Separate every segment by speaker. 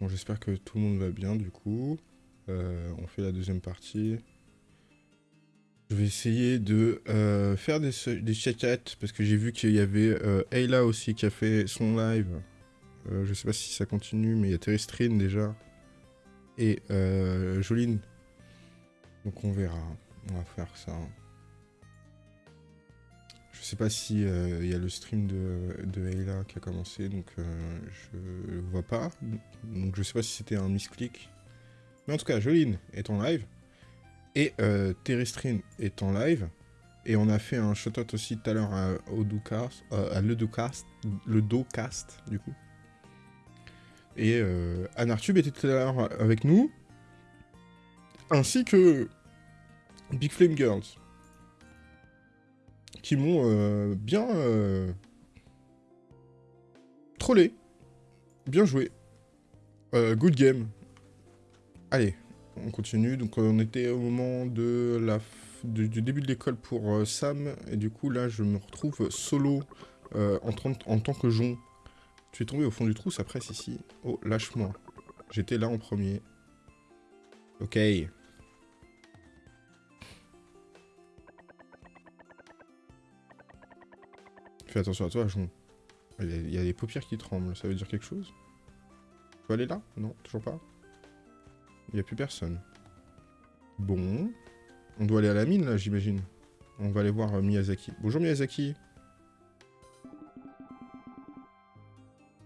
Speaker 1: Bon, j'espère que tout le monde va bien du coup. Euh, on fait la deuxième partie. Je vais essayer de euh, faire des, des chats parce que j'ai vu qu'il y avait euh, Ayla aussi qui a fait son live. Je sais pas si ça continue, mais il y a Terrestrine déjà. Et Joline. Donc on verra. On va faire ça. Je sais pas si euh, il y a le stream de, de qui a commencé, donc euh, je vois pas. Donc je sais pas si c'était un misclick. Mais en tout cas, Joline est en live. Et euh, Terrestrine est en live. Et on a fait un shout-out aussi tout à l'heure à, euh, le Docast, le du coup. Et euh, Anartube était tout à l'heure avec nous. Ainsi que Big Flame Girls. Qui m'ont euh, bien euh, trollé. Bien joué. Euh, good game. Allez, on continue. Donc on était au moment de la du, début de l'école pour Sam. Et du coup là je me retrouve solo en, tant- en tant que Jon. Tu es tombé au fond du trou, ça presse ici. Oh, lâche-moi. J'étais là en premier. Ok. Fais attention à toi, Jon. Il y, a, les paupières qui tremblent, ça veut dire quelque chose? Tu peux aller là? Non, toujours pas? Il n'y a plus personne. Bon. On doit aller à la mine, là, j'imagine. On va aller voir euh, Miyazaki. Bonjour, Miyazaki.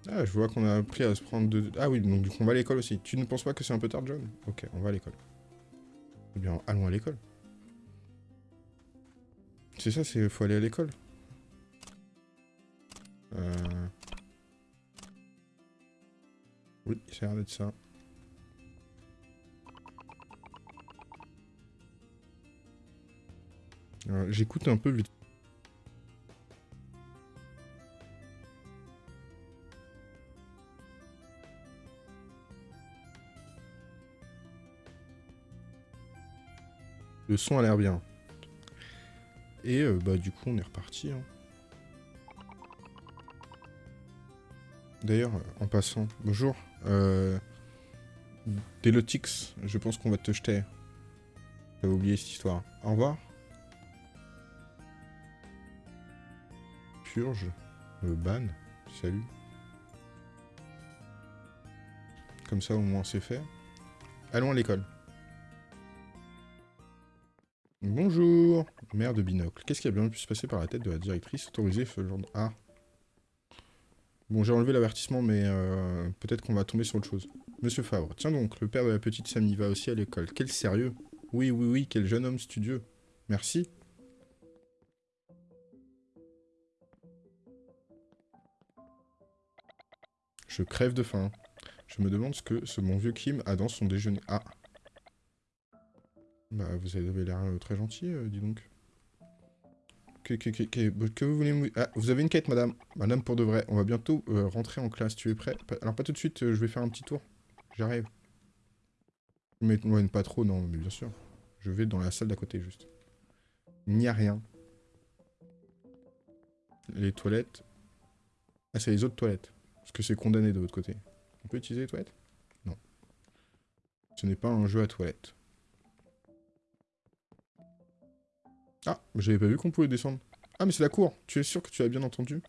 Speaker 1: Ah, je vois qu'on a appris à se prendre de... Ah oui, donc du coup, on va à l'école aussi. Tu ne penses pas que c'est un peu tard, John? Ok, on va à l'école. Eh bien, allons à l'école. C'est ça, c'est... Faut aller à l'école. Euh... Oui, ça a l'air d'être ça. J'écoute un peu vite. Le son a l'air bien. Et euh, bah du coup on est reparti. hein. D'ailleurs, euh, en passant, bonjour. Euh, Delotix, je pense qu'on va te jeter. J'avais oublié cette histoire. Au revoir. Purge. Euh, ban. Salut. Comme ça au moins c'est fait. Allons à l'école. Bonjour, mère de binocle. Qu'est-ce qui a bien pu se passer par la tête de la directrice autorisée de... Ah. Bon, j'ai enlevé l'avertissement, mais euh, peut-être qu'on va tomber sur autre chose. Monsieur Favre, tiens donc, le père de la petite Samy va aussi à l'école. Quel sérieux Oui, oui, oui, quel jeune homme studieux. Merci. Je crève de faim. Je me demande ce que ce bon vieux Kim a dans son déjeuner. Ah. Bah, vous avez l'air euh, très gentil, euh, dis donc. Que, vous voulez. Ah, vous avez une quête, madame. Madame, pour de vrai. On va bientôt euh, rentrer en classe. Tu es prêt? Alors, pas tout de suite, euh, je vais faire un petit tour. J'arrive. Mais ouais, pas trop, non, mais bien sûr. Je vais dans la salle d'à côté, juste. Il n'y a rien. Les toilettes. Ah, c'est les autres toilettes. Parce que c'est condamné de l'autre côté. On peut utiliser les toilettes? Non. Ce n'est pas un jeu à toilettes. Ah, j'avais pas vu qu'on pouvait descendre. Ah, mais c'est la cour. Tu es sûr que tu as bien entendu?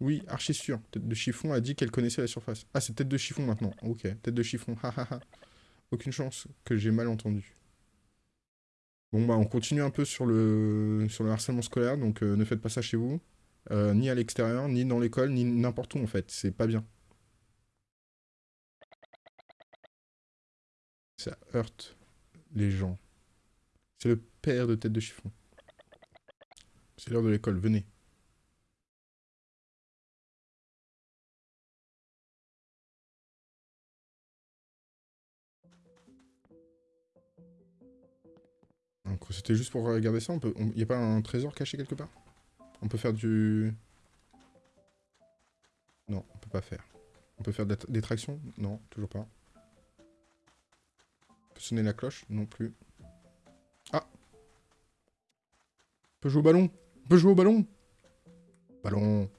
Speaker 1: Oui, archi sûr. Tête de chiffon a dit qu'elle connaissait la surface. Ah, c'est tête de chiffon maintenant. Ok, tête de chiffon. Ha ha ha. Aucune chance que j'ai mal entendu. Bon, bah, on continue un peu sur le, harcèlement scolaire, donc euh, ne faites pas ça chez vous. Euh, ni à l'extérieur, ni dans l'école, ni n'importe où en fait. C'est pas bien. Ça heurte les gens. C'est le père de tête de chiffon. C'est l'heure de l'école, venez. C'était juste pour regarder ça, on peut... on- y a pas un trésor caché quelque part? On peut faire du... Non, on peut pas faire. On peut faire des tractions? Non, toujours pas. On peut sonner la cloche? Non plus. Ah On peut jouer au ballon? On peut jouer au ballon? Ballon.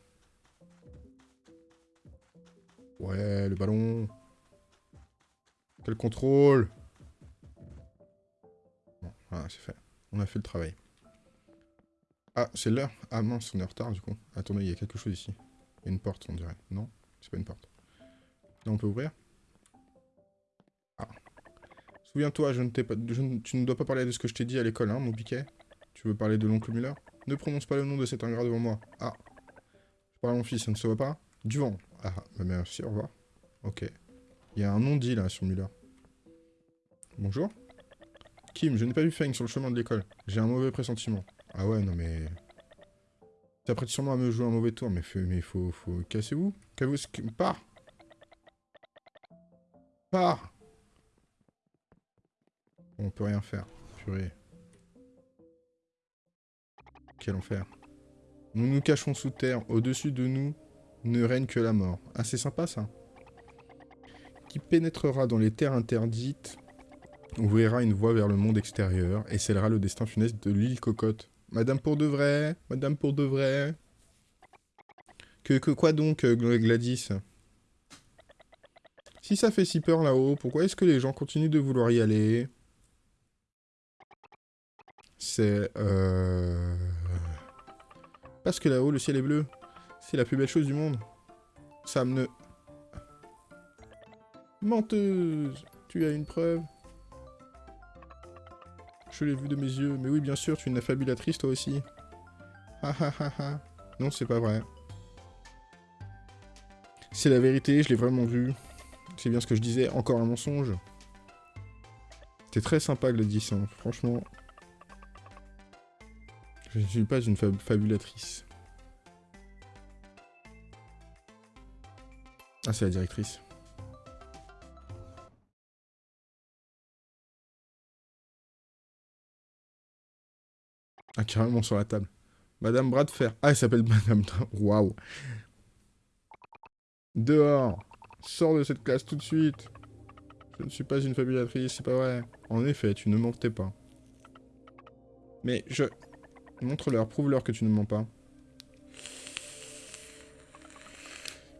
Speaker 1: Ouais, le ballon. Quel contrôle? Bon, voilà, c'est fait. On a fait le travail. Ah, c'est l'heure Ah mince, on est en retard du coup. Attendez, il y a quelque chose ici. Il y a une porte, on dirait. Non C'est pas une porte. Là, on peut ouvrir? Ah. Souviens-toi, je ne t'ai tu ne dois pas parler de ce que je t'ai dit à l'école, hein, mon piquet Tu veux parler de l'oncle Muller? Ne prononce pas le nom de cet ingrat devant moi. Ah. Je parle à mon fils, ça ne se voit pas Du vent. Ah, bah merci, au revoir. Ok. Il y a un nom dit là sur Muller. Bonjour Kim, je n'ai pas vu Feng sur le chemin de l'école. J'ai un mauvais pressentiment. Ah ouais, non mais... T'apprêtes sûrement à me jouer un mauvais tour, mais, mais faut... faut... Cassez-vous Cassez-vous... Pars Pars On peut rien faire. Purée. Quel enfer. Nous nous cachons sous terre. Au-dessus de nous ne règne que la mort. Ah, c'est sympa, ça. Qui pénétrera dans les terres interdites ouvrira une voie vers le monde extérieur et scellera le destin funeste de l'île Cocotte. Madame pour de vrai Madame pour de vrai que, que quoi donc, Gladys? Si ça fait si peur là-haut, pourquoi est-ce que les gens continuent de vouloir y aller? C'est... Euh... Parce que là-haut, le ciel est bleu. C'est la plus belle chose du monde. Sam ne... Menteuse Tu as une preuve Je l'ai vu de mes yeux. Mais oui, bien sûr, tu es une affabulatrice, toi aussi. Ha ha ha ha. Non, c'est pas vrai. C'est la vérité, je l'ai vraiment vu. C'est bien ce que je disais, encore un mensonge. C'était très sympa, Gladys, hein. franchement. Je ne suis pas une fabulatrice. Ah, c'est la directrice. Ah, carrément sur la table. Madame Bradfer. Ah, elle s'appelle Madame... Waouh. Dehors. Sors de cette classe tout de suite. Je ne suis pas une fabulatrice, c'est pas vrai. En effet, tu ne mentais pas. Mais je... Montre-leur, prouve-leur que tu ne mens pas.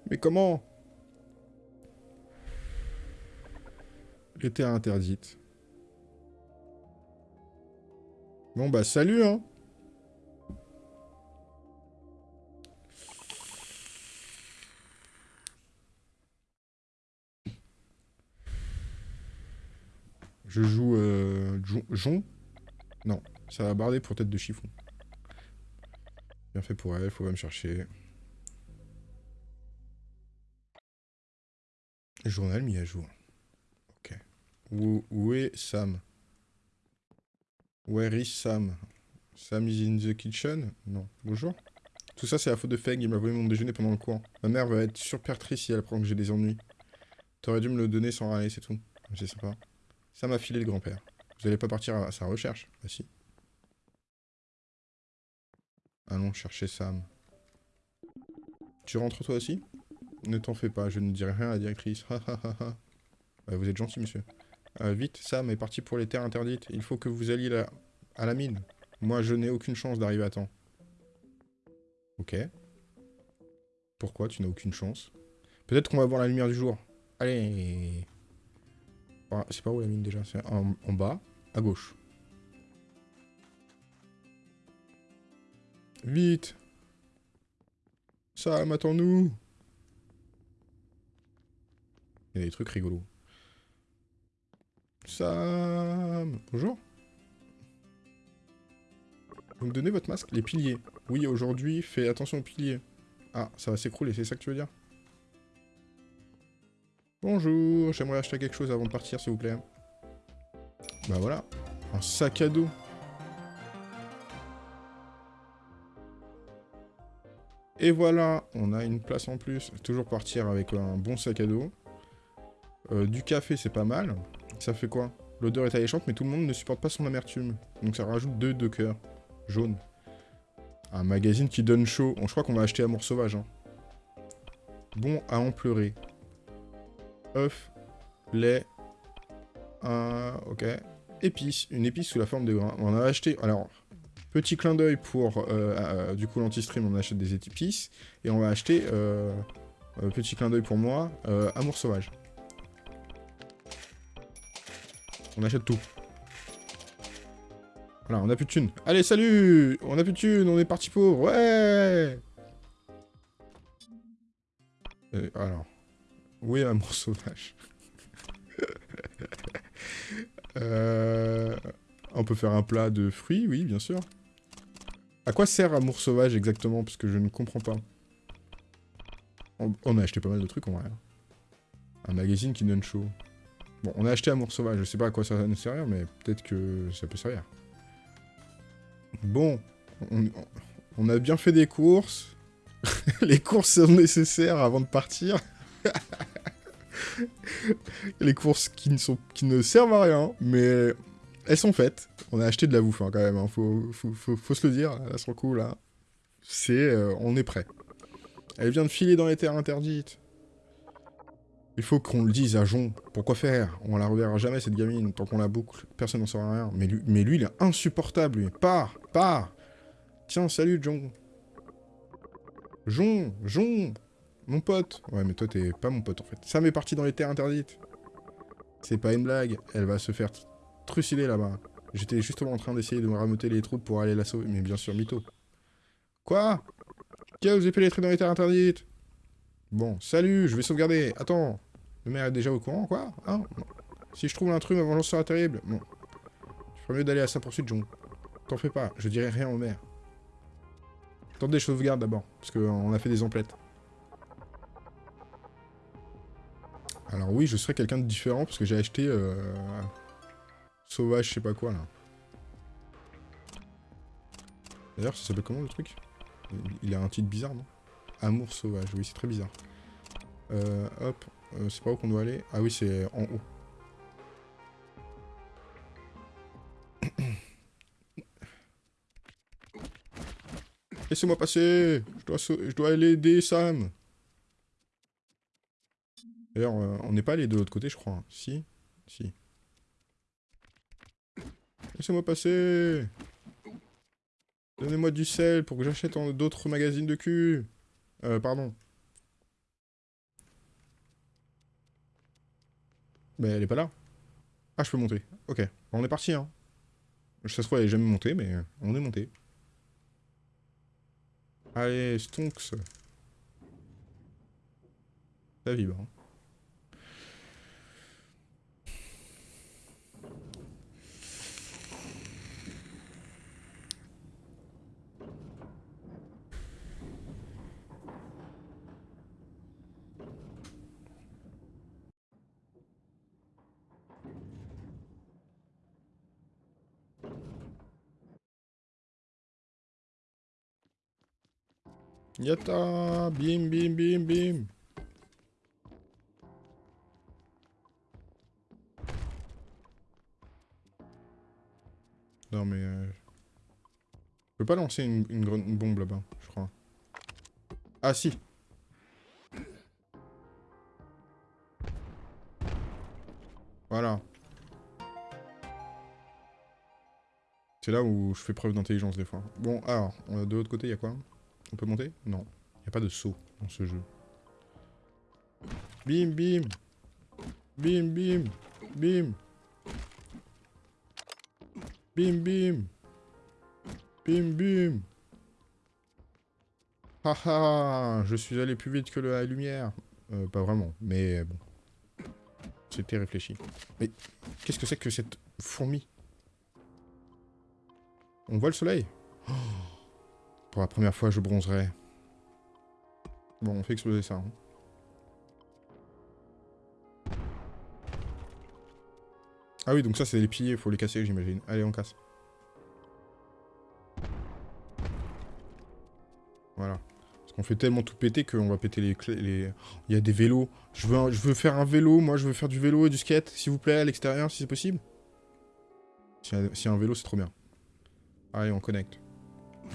Speaker 1: Mais comment était interdite? Bon bah salut hein Je joue euh, Jon Non, ça va barder pour tête de chiffon. Bien fait pour elle, faut pas me chercher. Journal mis à jour. Où, est Sam? Where is Sam? Sam is in the kitchen? Non. Bonjour Tout ça, c'est la faute de Feng. Il m'a volé mon déjeuner pendant le cours. Ma mère va être super triste si elle apprend que j'ai des ennuis. T'aurais dû me le donner sans râler, c'est tout. C'est sympa. Ça m'a filé le grand-père. Vous allez pas partir à sa recherche? Bah si. Allons chercher Sam. Tu rentres toi aussi? Ne t'en fais pas, je ne dirai rien à la directrice. Bah, vous êtes gentil, monsieur. Euh, vite, Sam est parti pour les terres interdites. Il faut que vous alliez à la mine. Moi, je n'ai aucune chance d'arriver à temps. Ok. Pourquoi tu n'as aucune chance? Peut-être qu'on va voir la lumière du jour. Allez ah, C'est pas où la mine déjà? C'est en bas, à gauche. Vite Sam, attends-nous Il y a des trucs rigolos. Sam Bonjour Vous me donnez votre masque? Les piliers. Oui, aujourd'hui, fais attention aux piliers. Ah, ça va s'écrouler, c'est ça que tu veux dire? Bonjour, j'aimerais acheter quelque chose avant de partir, s'il vous plaît. Bah voilà, un sac à dos. Et voilà, on a une place en plus. Toujours partir avec un bon sac à dos. Euh, du café, c'est pas mal. Ça fait quoi? L'odeur est alléchante, mais tout le monde ne supporte pas son amertume. Donc ça rajoute deux de cœur. Jaune. Un magazine qui donne chaud. je crois qu'on va acheter Amour Sauvage. Hein. Bon à en pleurer. œuf, lait, un... ok. Épice, une épice sous la forme de grain. On a acheté... Alors, Petit clin d'œil pour, euh, du coup, l'anti-stream, on achète des épices. Et on va acheter, euh, euh, petit clin d'œil pour moi, Amour Sauvage. On achète tout. Voilà, on a plus de thunes. Allez, salut On a plus de thunes, on est parti pour... Ouais Alors... Oui, Amour Sauvage? On peut faire un plat de fruits, oui, bien sûr. À quoi sert Amour Sauvage exactement Parce que je ne comprends pas. On, a acheté pas mal de trucs en vrai. Un magazine qui donne chaud. Bon, on a acheté Amour Sauvage, je sais pas à quoi ça va nous servir, mais peut-être que ça peut servir. Bon, on, a bien fait des courses. Les courses sont nécessaires avant de partir. Les courses qui ne servent à rien, mais elles sont faites. On a acheté de la bouffe hein, quand même, hein. faut, se le dire, là, sur le coup, là. C'est... euh, on est prêt. Elle vient de filer dans les terres interdites. Il faut qu'on le dise à Jon. Pourquoi faire? On la reverra jamais, cette gamine. Tant qu'on la boucle, personne n'en saura rien. Mais lui, mais lui, il est insupportable, lui. Pars Pars Tiens, salut, Jon. Jon Jon Mon pote Ouais, mais toi, t'es pas mon pote, en fait. Sam est parti dans les terres interdites. C'est pas une blague. Elle va se faire trucider, là-bas. J'étais justement en train d'essayer de me rameuter les trous pour aller la sauver. Mais bien sûr, mytho. Quoi? Qui a osé pénétrer dans les terres interdites? Bon, salut, je vais sauvegarder. Attends, le maire est déjà au courant, quoi? Hein? Si je trouve l'intrus, ma vengeance sera terrible. Bon. Je ferais mieux d'aller à sa poursuite, John. T'en fais pas, je dirai rien au maire. Tente des sauvegardes d'abord, parce qu'on a fait des emplettes. Alors oui, je serais quelqu'un de différent, parce que j'ai acheté... Euh... Sauvage, je sais pas quoi, là. D'ailleurs, ça s'appelle comment, le truc? Il a un titre bizarre, non? Amour sauvage, oui, c'est très bizarre. Euh, hop, euh, c'est pas où qu'on doit aller? Ah oui, c'est en haut. Laissez-moi passer je dois, aller aider Sam D'ailleurs, euh, on n'est pas allé de l'autre côté, je crois. hein. Si Si. Laissez-moi passer Donnez-moi du sel pour que j'achète d'autres magazines de cul euh, pardon. Mais elle est pas là. Ah, je peux monter. Ok. On est parti, hein. Ça se trouve, elle est jamais montée, mais euh, on est monté. Allez, Stonks. Ça vibre. hein. Yatta Bim, bim, bim, bim Non mais... Euh... Je peux pas lancer une, une bombe là-bas, je crois. Ah si Voilà. C'est là où je fais preuve d'intelligence des fois. Bon, alors, euh, de l'autre côté, il y a quoi? On peut monter? Non. Il n'y a pas de saut dans ce jeu. Bim, bim Bim, bim Bim Bim, bim Bim, bim Haha Je suis allé plus vite que la lumière. Euh, pas vraiment, mais bon. C'était réfléchi. Mais qu'est-ce que c'est que cette fourmi? On voit le soleil? Oh Pour la première fois, je bronzerai. Bon, on fait exploser ça. hein. Ah oui, donc ça, c'est les piliers, faut les casser, j'imagine. Allez, on casse. Voilà. Parce qu'on fait tellement tout péter qu'on va péter les clés. Il y a des vélos. Je veux, je veux faire un vélo, moi, je veux faire du vélo et du skate, s'il vous plaît, à l'extérieur, si c'est possible. Si y, a, si y a un vélo, c'est trop bien. Allez, on connecte.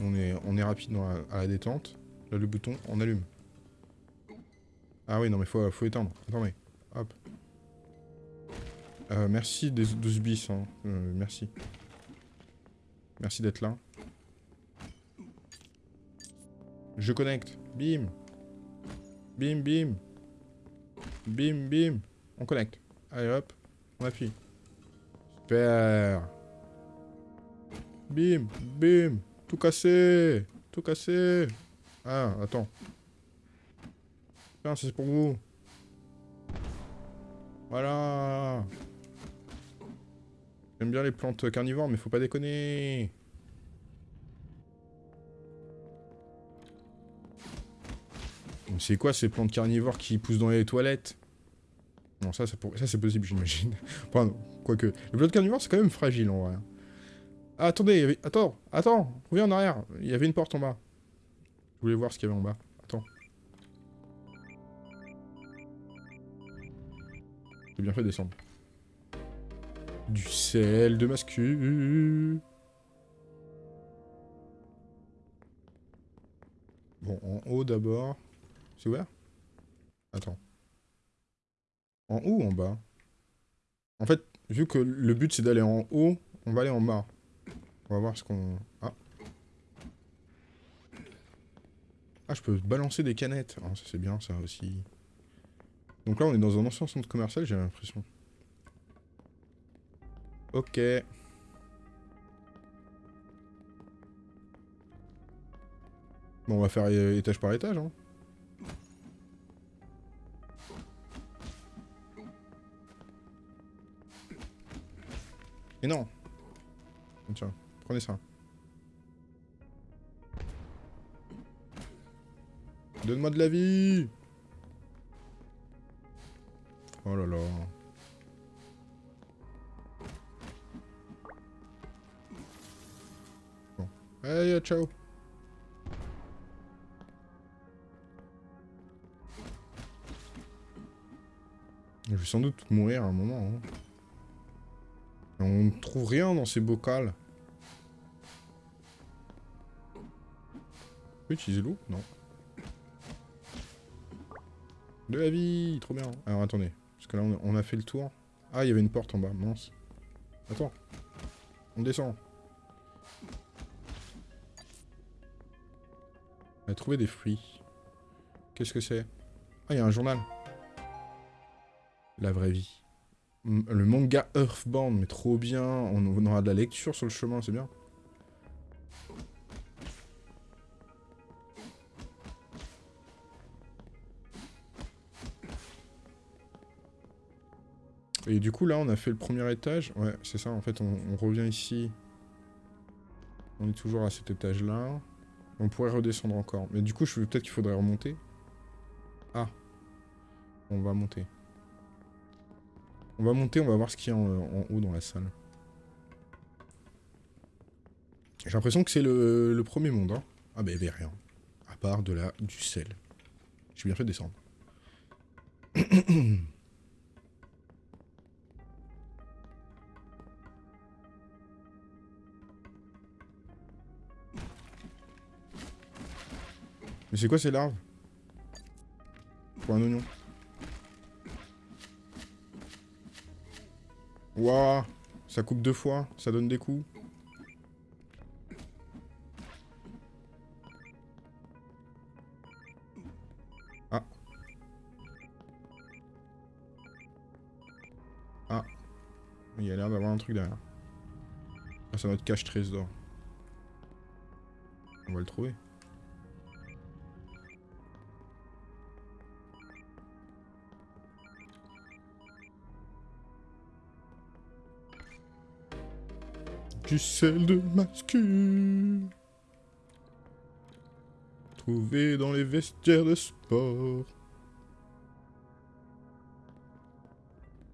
Speaker 1: On est, on est rapide à la détente. Là, le bouton, on allume. Ah oui, non, mais faut, faut éteindre. Attendez. Hop. Euh, merci des 12 bis. Hein. Euh, merci. Merci d'être là. Je connecte. Bim. Bim, bim. Bim, bim. On connecte. Allez, hop. On appuie. Super. Bim, bim. Tout cassé. Tout cassé. Ah, attends. Tiens, c'est pour vous. Voilà. J'aime bien les plantes carnivores, mais faut pas déconner. C'est quoi ces plantes carnivores qui poussent dans les toilettes? Non, ça, c'est possible, j'imagine. enfin, quoique. Les plantes carnivores, c'est quand même fragile, en vrai. Ah, attendez, avait... Attends, attends, reviens en arrière. Il y avait une porte en bas. Je voulais voir ce qu'il y avait en bas. Attends. J'ai bien fait de descendre. Du sel de mascu. Bon, en haut d'abord. C'est ouvert? Attends. En haut ou en bas? En fait, vu que le but c'est d'aller en haut, on va aller en bas. On va voir ce qu'on... Ah. Ah, je peux balancer des canettes. Ah, ça c'est bien ça aussi. Donc là, on est dans un ancien centre commercial, j'ai l'impression. Ok. Bon, on va faire étage par étage, hein. Et non Tiens, prenez ça. Donne-moi de la vie Oh là là. Bon. Allez, ciao Je vais sans doute mourir à un moment. Hein. On ne trouve rien dans ces bocals. On peut utiliser l'eau Non. De la vie Trop bien Alors attendez. Parce que là, on a fait le tour. Ah, il y avait une porte en bas. Mince. Attends. On descend. On a trouvé des fruits. Qu'est-ce que c'est? Ah, il y a un journal. La vraie vie. Le manga Earthbound, mais trop bien. On aura de la lecture sur le chemin, c'est bien. Et du coup, là, on a fait le premier étage. Ouais, c'est ça, en fait, on, revient ici. On est toujours à cet étage-là. On pourrait redescendre encore. Mais du coup, je peut-être qu'il faudrait remonter. Ah. On va monter. On va monter, on va voir ce qu'il y a en, haut dans la salle. J'ai l'impression que c'est le, premier monde. Hein. Ah bah il n'y avait rien. À part de la, du sel. J'ai bien fait de descendre. Mais c'est quoi ces larves Pour un oignon. Waouh Ça coupe deux fois, ça donne des coups. Ah. Ah. Il y a l'air d'avoir un truc derrière. Ah, c'est notre cache trésor. On va le trouver. Du sel de mascu. Trouvé dans les vestiaires de sport.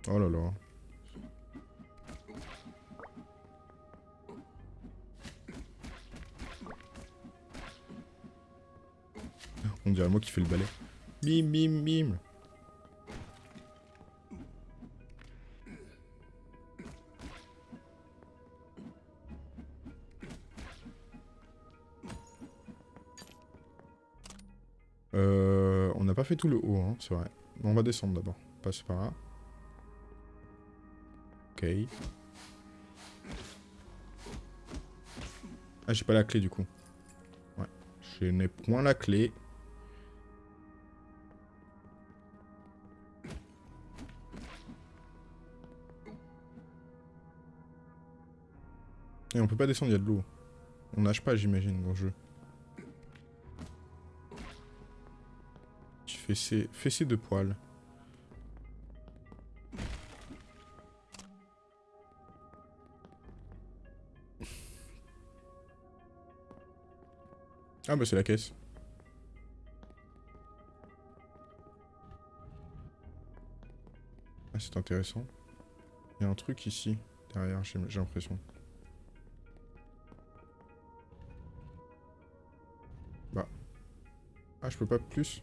Speaker 1: Oh là là. On dirait moi qui fais le balai. Bim bim bim. Fait tout le haut, hein, c'est vrai. On va descendre d'abord. Passer par là. Ok. Ah, j'ai pas la clé du coup. Ouais. Je n'ai point la clé. Et on peut pas descendre, il y a de l'eau. On nage pas, j'imagine, dans le jeu. Fessé, fessé de poils. Ah bah c'est la caisse. Ah c'est intéressant. Il y a un truc ici, derrière, j'ai l'impression. Bah. Ah je peux pas plus?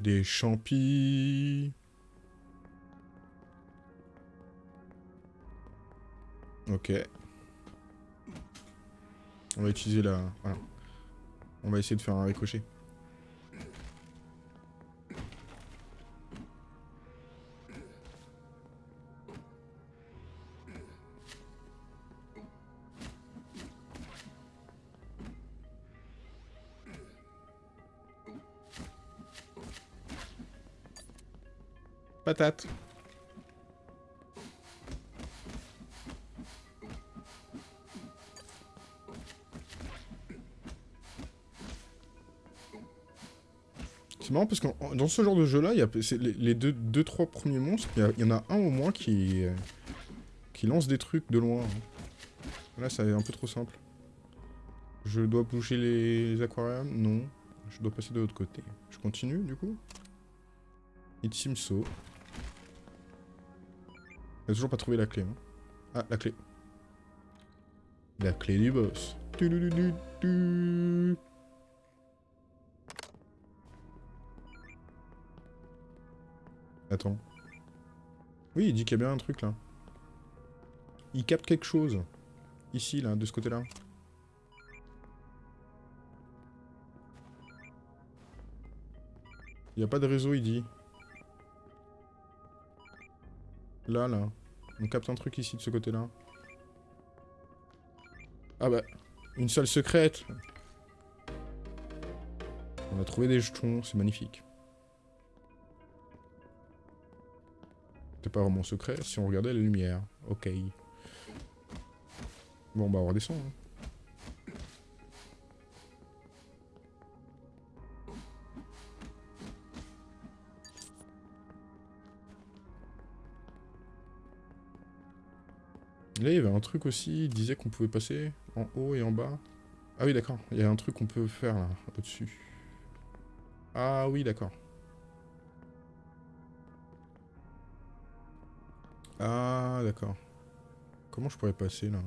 Speaker 1: Des champis. Ok. On va utiliser la... On va essayer de faire un ricochet. C'est marrant parce que dans ce genre de jeu-là, les, les deux, deux, trois premiers monstres, il y, en a un au moins qui, qui lance des trucs de loin. Là, ça est un peu trop simple. Je dois bouger les aquariums? Non. Je dois passer de l'autre côté. Je continue, du coup? It seems so. Toujours pas trouvé la clé. Hein. Ah, la clé. La clé du boss. Attends. Oui, il dit qu'il y a bien un truc là. Il capte quelque chose. Ici, là, de ce côté-là. Il n'y a pas de réseau, il dit. Là, là. On capte un truc ici, de ce côté-là. Ah bah, une salle secrète. On a trouvé des jetons, c'est magnifique. C'est pas vraiment secret si on regardait la lumière. Ok. Bon, bah on redescend. Hein. Là, il y avait un truc aussi, il disait qu'on pouvait passer en haut et en bas. Ah oui, d'accord, il y a un truc qu'on peut faire là, au-dessus. Ah oui, d'accord. Ah, d'accord. Comment je pourrais passer, là?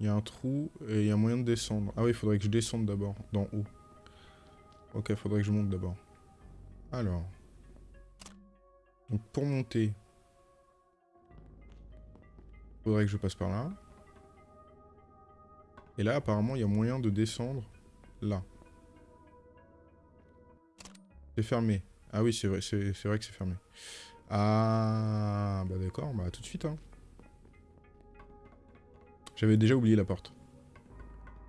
Speaker 1: Il y a un trou et il y a moyen de descendre. Ah oui, il faudrait que je descende d'abord, d'en haut. Ok, il faudrait que je monte d'abord. Alors. Donc pour monter, faudrait que je passe par là. Et là, apparemment, il y a moyen de descendre là. C'est fermé. Ah oui, c'est vrai, c'est vrai que c'est fermé. Ah, bah d'accord, bah tout de suite. Hein. J'avais déjà oublié la porte.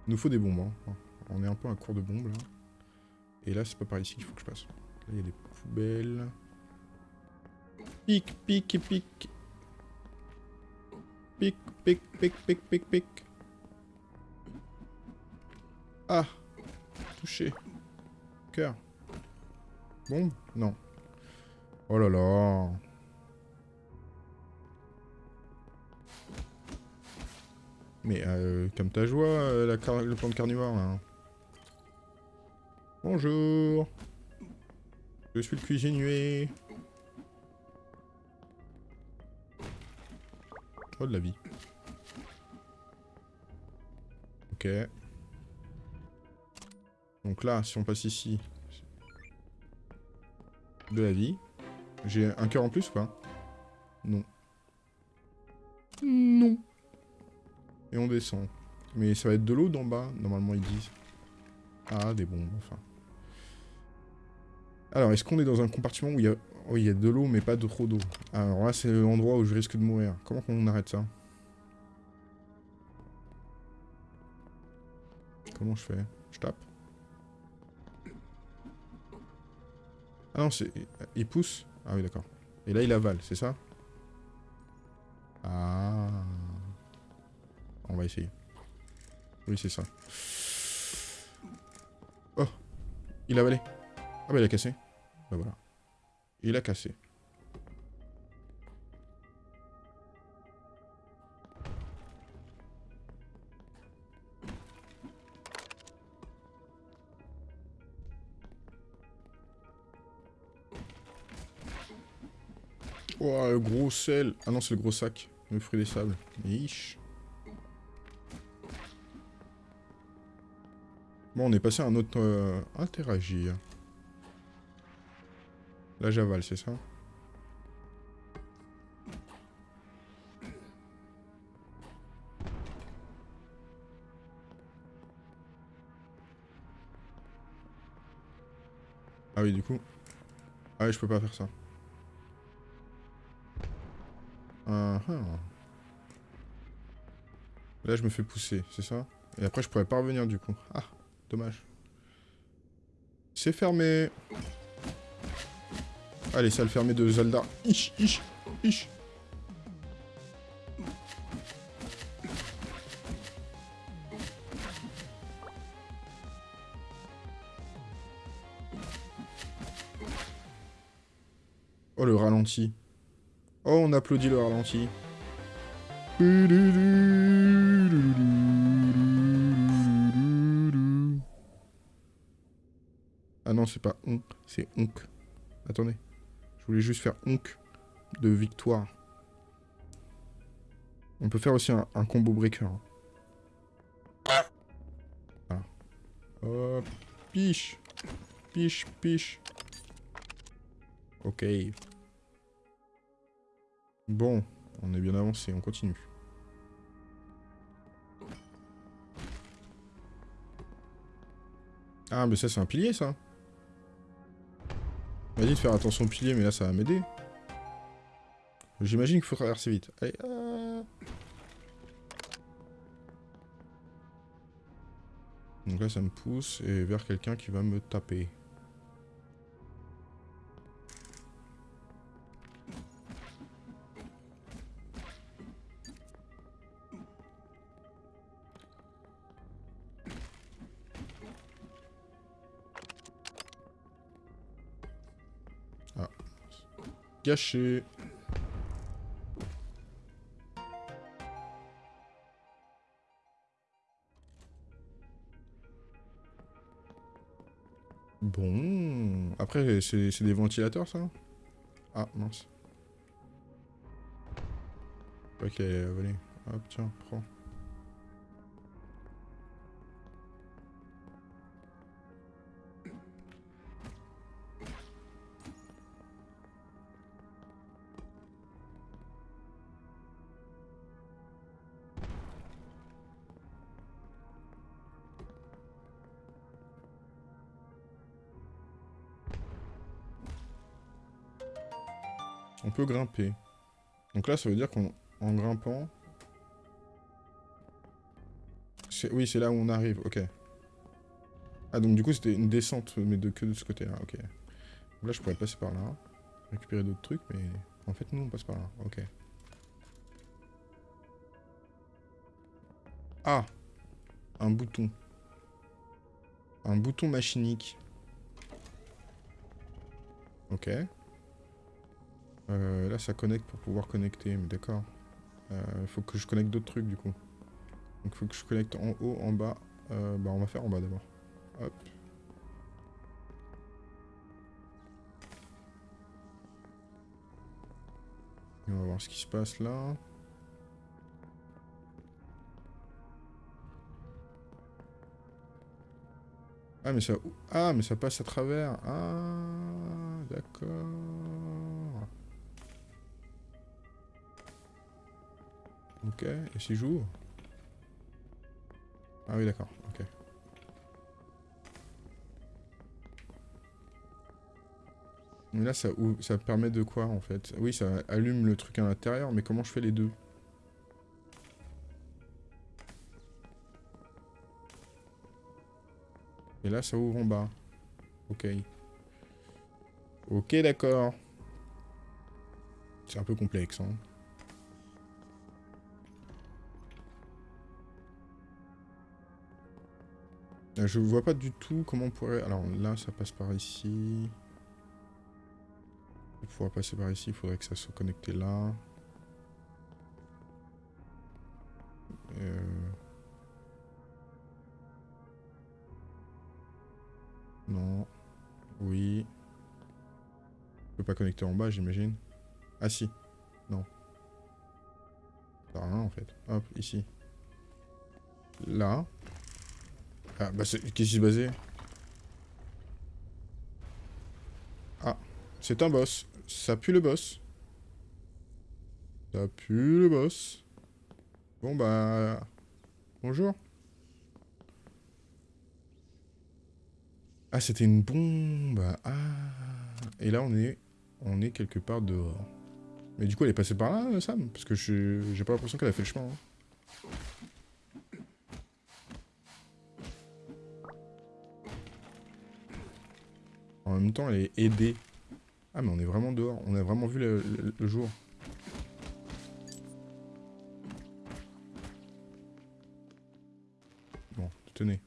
Speaker 1: Il nous faut des bombes. Hein. On est un peu à court de bombes là. Et là, c'est pas par ici qu'il faut que je passe. Là, il y a des poubelles. Pic, pic, pic. Pic, pic, pic, pic, pic, pic. Ah Touché. Cœur. Bombe Non. Oh là là. Mais euh, comme ta joie, euh, le plan de carnivore là. Bonjour. Je suis le cuisinier. Oh de la vie. Ok. Donc là, si on passe ici, de la vie. J'ai un cœur en plus ou pas? Non. Non. Et on descend. Mais ça va être de l'eau d'en bas, normalement ils disent. Ah, des bombes, enfin. Alors, est-ce qu'on est dans un compartiment où il y a... Oh, il y a de l'eau, mais pas de trop d'eau. Alors là, c'est l'endroit où je risque de mourir. Comment qu'on arrête ça? Comment je fais? Je tape? Ah non, c'est... Il pousse? Ah oui, d'accord. Et là, il avale, c'est ça? Ah... On va essayer. Oui, c'est ça. Oh Il a avalé. Ah bah il a cassé. Bah voilà. Il a cassé. Oh, le gros sel. Ah non, c'est le gros sac. Le fruit des sables. Yish. Bon, on est passé à un autre... Euh, interagir. Là, j'avale, c'est ça Ah oui, du coup... Ah oui, je peux pas faire ça. Uh Là, je me fais pousser, c'est ça? Et après, je pourrais pas revenir, du coup. Ah Dommage. C'est fermé. Allez, ça le fermé de Zelda. Ich, ich, ich. Oh, le ralenti. Oh, on applaudit le ralenti. Ah non, c'est pas on, c'est onk. Attendez. Je voulais juste faire onk de victoire. On peut faire aussi un, combo breaker. Voilà. Hop. Piche. Piche, piche. Ok. Bon, on est bien avancé, on continue. Ah, mais ça, c'est un pilier, ça m'a dit de faire attention au pilier, mais là, ça va m'aider. J'imagine qu'il faut traverser vite. Allez, ah. Donc là, ça me pousse et vers quelqu'un qui va me taper. Bon. Après, c'est des ventilateurs, ça Ah, mince. Ok, allez. Hop, tiens, prends. Peut grimper. Donc là, ça veut dire qu'en grimpant... Oui, c'est là où on arrive, ok. Ah, donc du coup, c'était une descente, mais de, que de ce côté-là, ok. Là, je pourrais passer par là, récupérer d'autres trucs, mais... En fait, nous, on passe par là, ok. Ah Un bouton. Un bouton machinique. Ok. Euh, là, ça connecte pour pouvoir connecter, mais d'accord. Il euh, faut que je connecte d'autres trucs, du coup. Donc, il faut que je connecte en haut, en bas. Euh, bah, on va faire en bas d'abord. Hop. on va voir ce qui se passe là. Ah mais ça, ah mais ça passe à travers. Ah d'accord. Ok, et si j'ouvre Ah oui, d'accord, ok. Mais là, ça, ça permet de quoi, en fait? Oui, ça allume le truc à l'intérieur, mais comment je fais les deux? Et là, ça ouvre en bas. Ok. Ok, d'accord. C'est un peu complexe, hein. Je vois pas du tout comment on pourrait... Alors là, ça passe par ici. Pour pouvoir passer par ici, il faudrait que ça soit connecté là. Euh... Non. Oui. Je peux pas connecter en bas, j'imagine. Ah si. Non. Ça rien en fait. Hop, ici. Là. Ah, bah c'est... Qu'est-ce qui se basait Ah. C'est un boss. Ça pue le boss. Ça pue le boss. Bon bah... Bonjour. Ah, c'était une bombe. Ah. Et là, on est, on est quelque part dehors. Mais du coup, elle est passée par là, Sam? Parce que j'ai pas l'impression qu'elle a fait le chemin. hein. En même temps, elle est aidée. Ah, mais on est vraiment dehors. On a vraiment vu le, jour. Bon, tenez.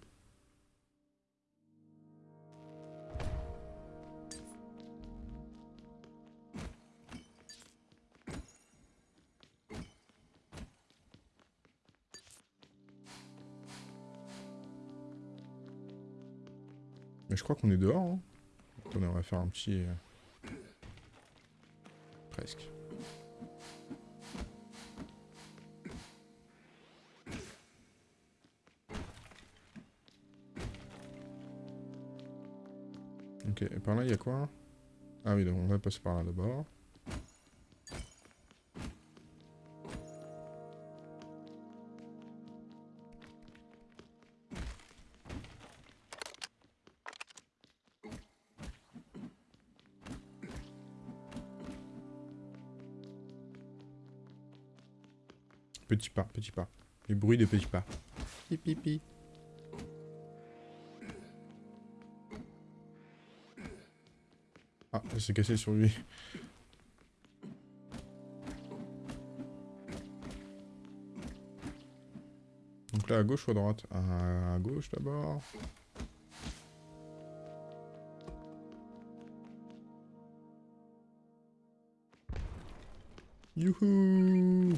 Speaker 1: Mais je crois qu'on est dehors. Hein. On va faire un petit... euh, Presque. Ok, et par là, il y a quoi? Ah oui, donc on va passer par là d'abord. Petit pas, petit pas. Les bruits des petits pas. Pi, pi, pi. Ah, ça s'est cassé sur lui. Donc là, à gauche ou à droite? À gauche d'abord. Youhou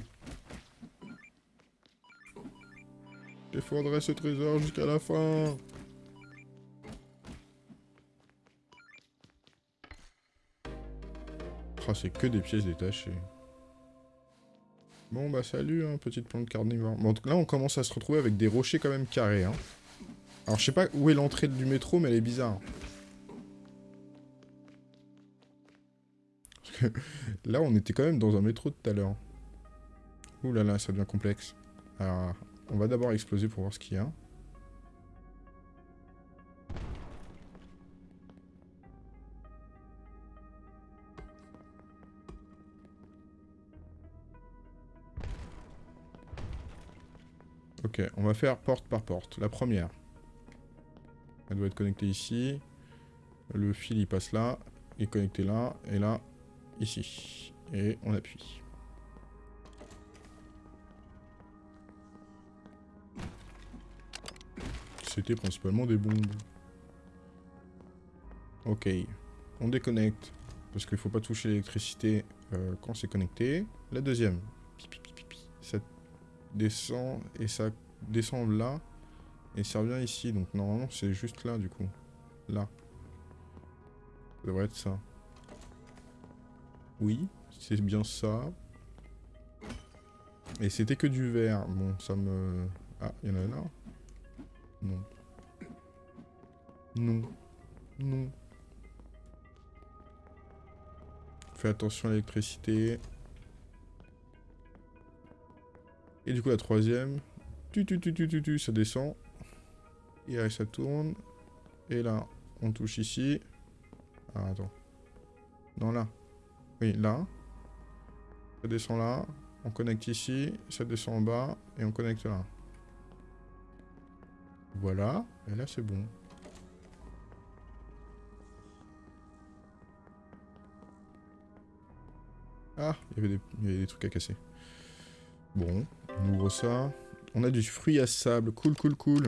Speaker 1: Défendrai ce trésor jusqu'à la fin. Oh, c'est que des pièces détachées. Bon, bah salut, hein, petite plante carnivore. Bon, là, on commence à se retrouver avec des rochers quand même carrés. Hein. Alors, je sais pas où est l'entrée du métro, mais elle est bizarre. Parce que là, on était quand même dans un métro tout à l'heure. Ouh là là, ça devient complexe. Alors, on va d'abord exploser pour voir ce qu'il y a. Ok, on va faire porte par porte. La première. Elle doit être connectée ici. Le fil, il passe là. Il est connecté là. Et là, ici. Et on appuie. C'était principalement des bombes. Ok. On déconnecte. Parce qu'il faut pas toucher l'électricité euh, quand c'est connecté. La deuxième. Ça descend et ça descend là. Et ça revient ici. Donc normalement c'est juste là du coup. Là. Ça devrait être ça. Oui, c'est bien ça. Et c'était que du vert. Bon, ça me... Ah, il y en a là Non. Non. Non. Fais attention à l'électricité. Et du coup, la troisième. Tu, tu, tu, tu, tu, tu, ça descend. Et là, ça tourne. Et là, on touche ici. Ah, attends. Non, là. Oui, là. Ça descend là. On connecte ici. Ça descend en bas. Et on connecte là. Voilà. Et là, c'est bon. Ah, il y, avait des, trucs à casser. Bon, on ouvre ça. On a du fruit à sable. Cool, cool, cool.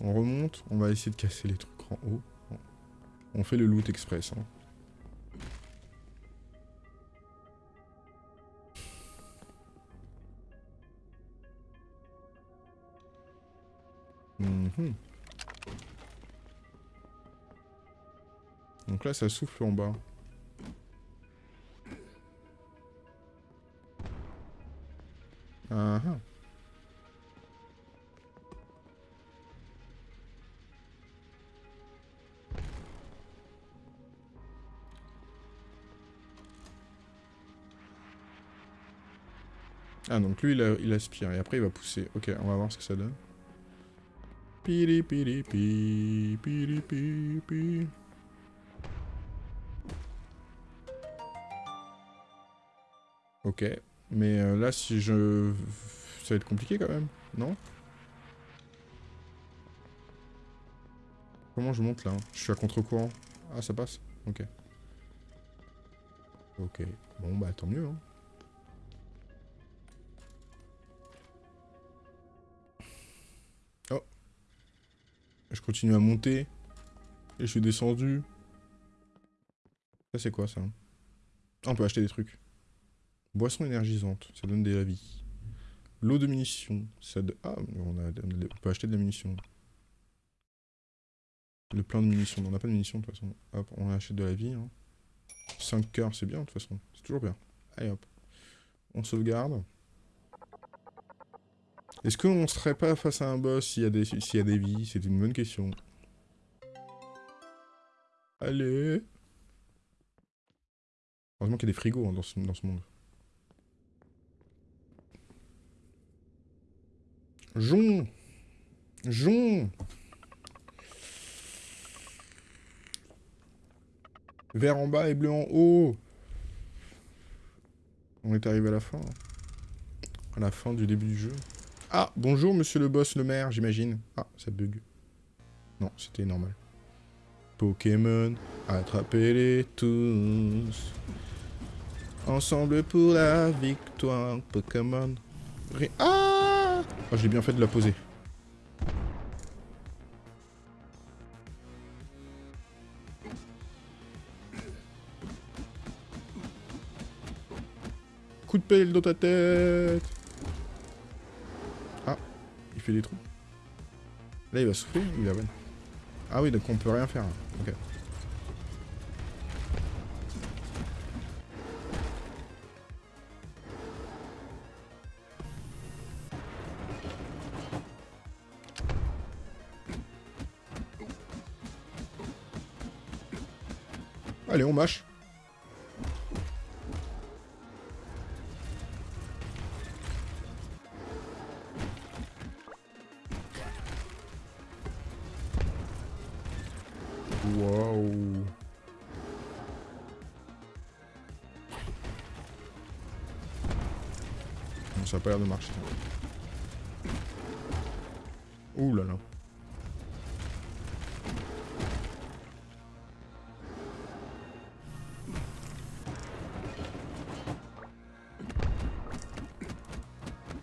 Speaker 1: On remonte. On va essayer de casser les trucs en haut. On fait le loot express. Hein. Mhm. Donc là, ça souffle en bas. Ah ah. Ah, donc lui, il, il, aspire. Et après, il va pousser. Ok, on va voir ce que ça donne. Piri piri pi, piri pi pi. Ok. Mais euh, là, si je... Ça va être compliqué quand même, non? Comment je monte là Je suis à contre-courant. Ah, ça passe Ok. Ok. Bon, bah tant mieux, hein. Je continue à monter. Et je suis descendu. Ça, c'est quoi, ça? On peut acheter des trucs. Boisson énergisante, ça donne de la vie. L'eau de munitions, ça donne... Ah, on, a, peut acheter de la munition. Le plein de munitions, on n'a pas de munitions de toute façon. Hop, on achète de la vie. 5 hein. cœurs, c'est bien de toute façon. C'est toujours bien. Allez hop. On sauvegarde. Est-ce qu'on serait pas face à un boss s'il y, a des, y a des vies? C'est une bonne question. Allez Heureusement qu'il y a des frigos hein, dans, ce, dans ce monde. Jon Jon Vert en bas et bleu en haut. On est arrivé à la fin. À la fin du début du jeu. Ah, bonjour monsieur le boss, le maire, j'imagine. Ah, ça bug. Non, c'était normal. Pokémon, attrapez-les tous. Ensemble pour la victoire, Pokémon. Ah Oh, j'ai bien fait de la poser. Coup de pelle dans ta tête Ah, il fait des trous. Là, il va souffler ou il a Ah oui, donc on peut rien faire. Ok. A pas l'air de marcher. Ouh là là.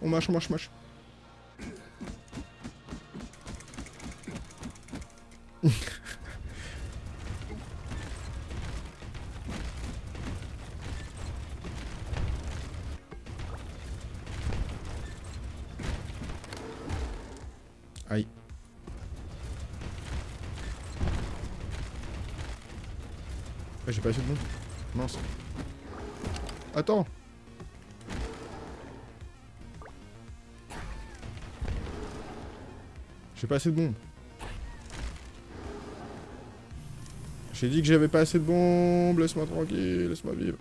Speaker 1: On mâche, on mâche, mâche. J'ai pas assez de monde. Mince. Attends J'ai pas assez de bombes. J'ai dit que j'avais pas assez de bombes. Laisse-moi tranquille, laisse-moi vivre.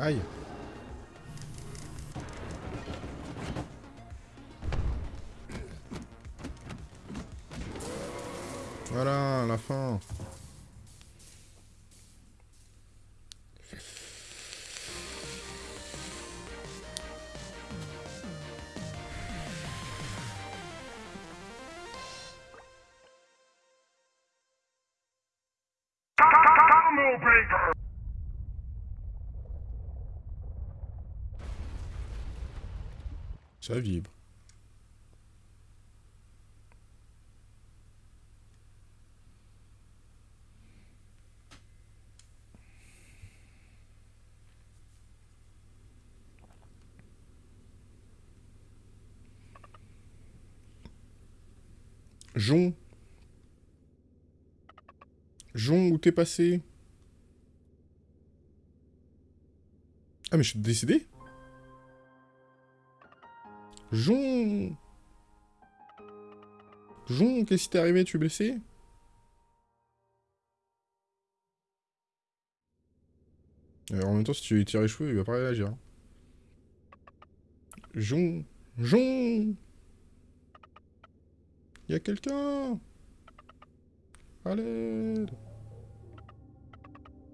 Speaker 1: Aïe Voilà, Ça vibre. Jon. Jon, où t'es passé? Ah mais je suis décédé? Jon. Jon, qu'est-ce qui t'est arrivé? Tu es blessé? Euh, En même temps, si tu lui tires les cheveux, il va pas réagir. Jon. Jon. Y a quelqu'un? Allez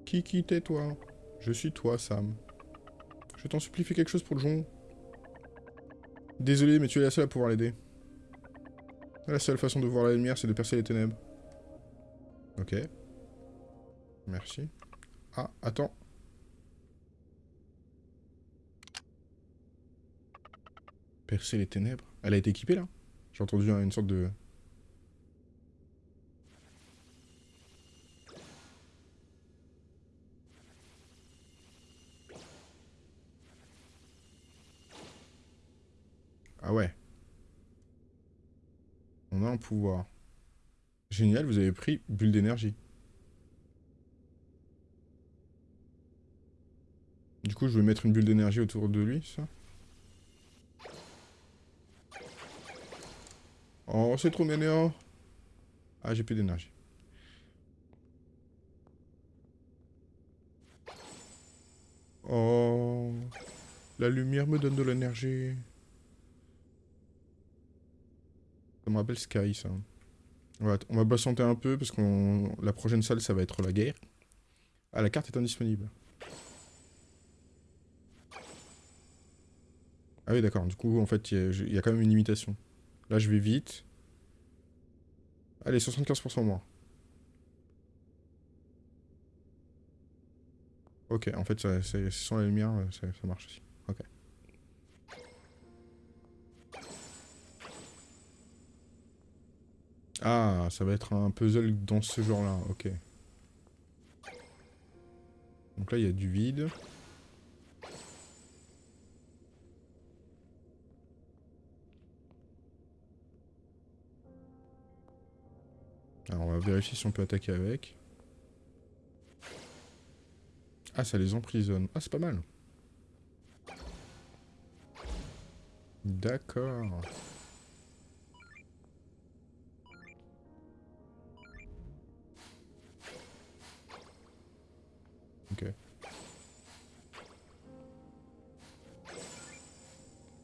Speaker 1: Qui qui t'es toi? Je suis toi, Sam. Je t'en supplie, fais quelque chose pour Jon. Désolé, mais tu es la seule à pouvoir l'aider. La seule façon de voir la lumière, c'est de percer les ténèbres. Ok. Merci. Ah, attends. Percer les ténèbres Elle a été équipée, là? J'ai entendu une sorte de... Ah ouais. On a un Génial, vous avez pris bulle d'énergie. Du coup, je vais mettre une bulle d'énergie autour de lui, ça. Oh, c'est trop mignon. Ah, j'ai plus d'énergie. Oh, la lumière me donne de l'énergie. Ça me rappelle Sky, ça. On va, va un peu, parce que la prochaine salle, ça va être la guerre. Ah, la carte est indisponible. Ah oui, d'accord. Du coup, en fait, il y, a quand même une limitation. Là, je vais vite. Allez, 75% moins. Ok, en fait, sans la lumière, ça marche aussi. Ah, ça va être un puzzle dans ce genre-là, ok. Donc là, il y a du vide. Alors, on va vérifier si on peut attaquer avec. Ah, ça les emprisonne. Ah, c'est pas mal. D'accord. Ok.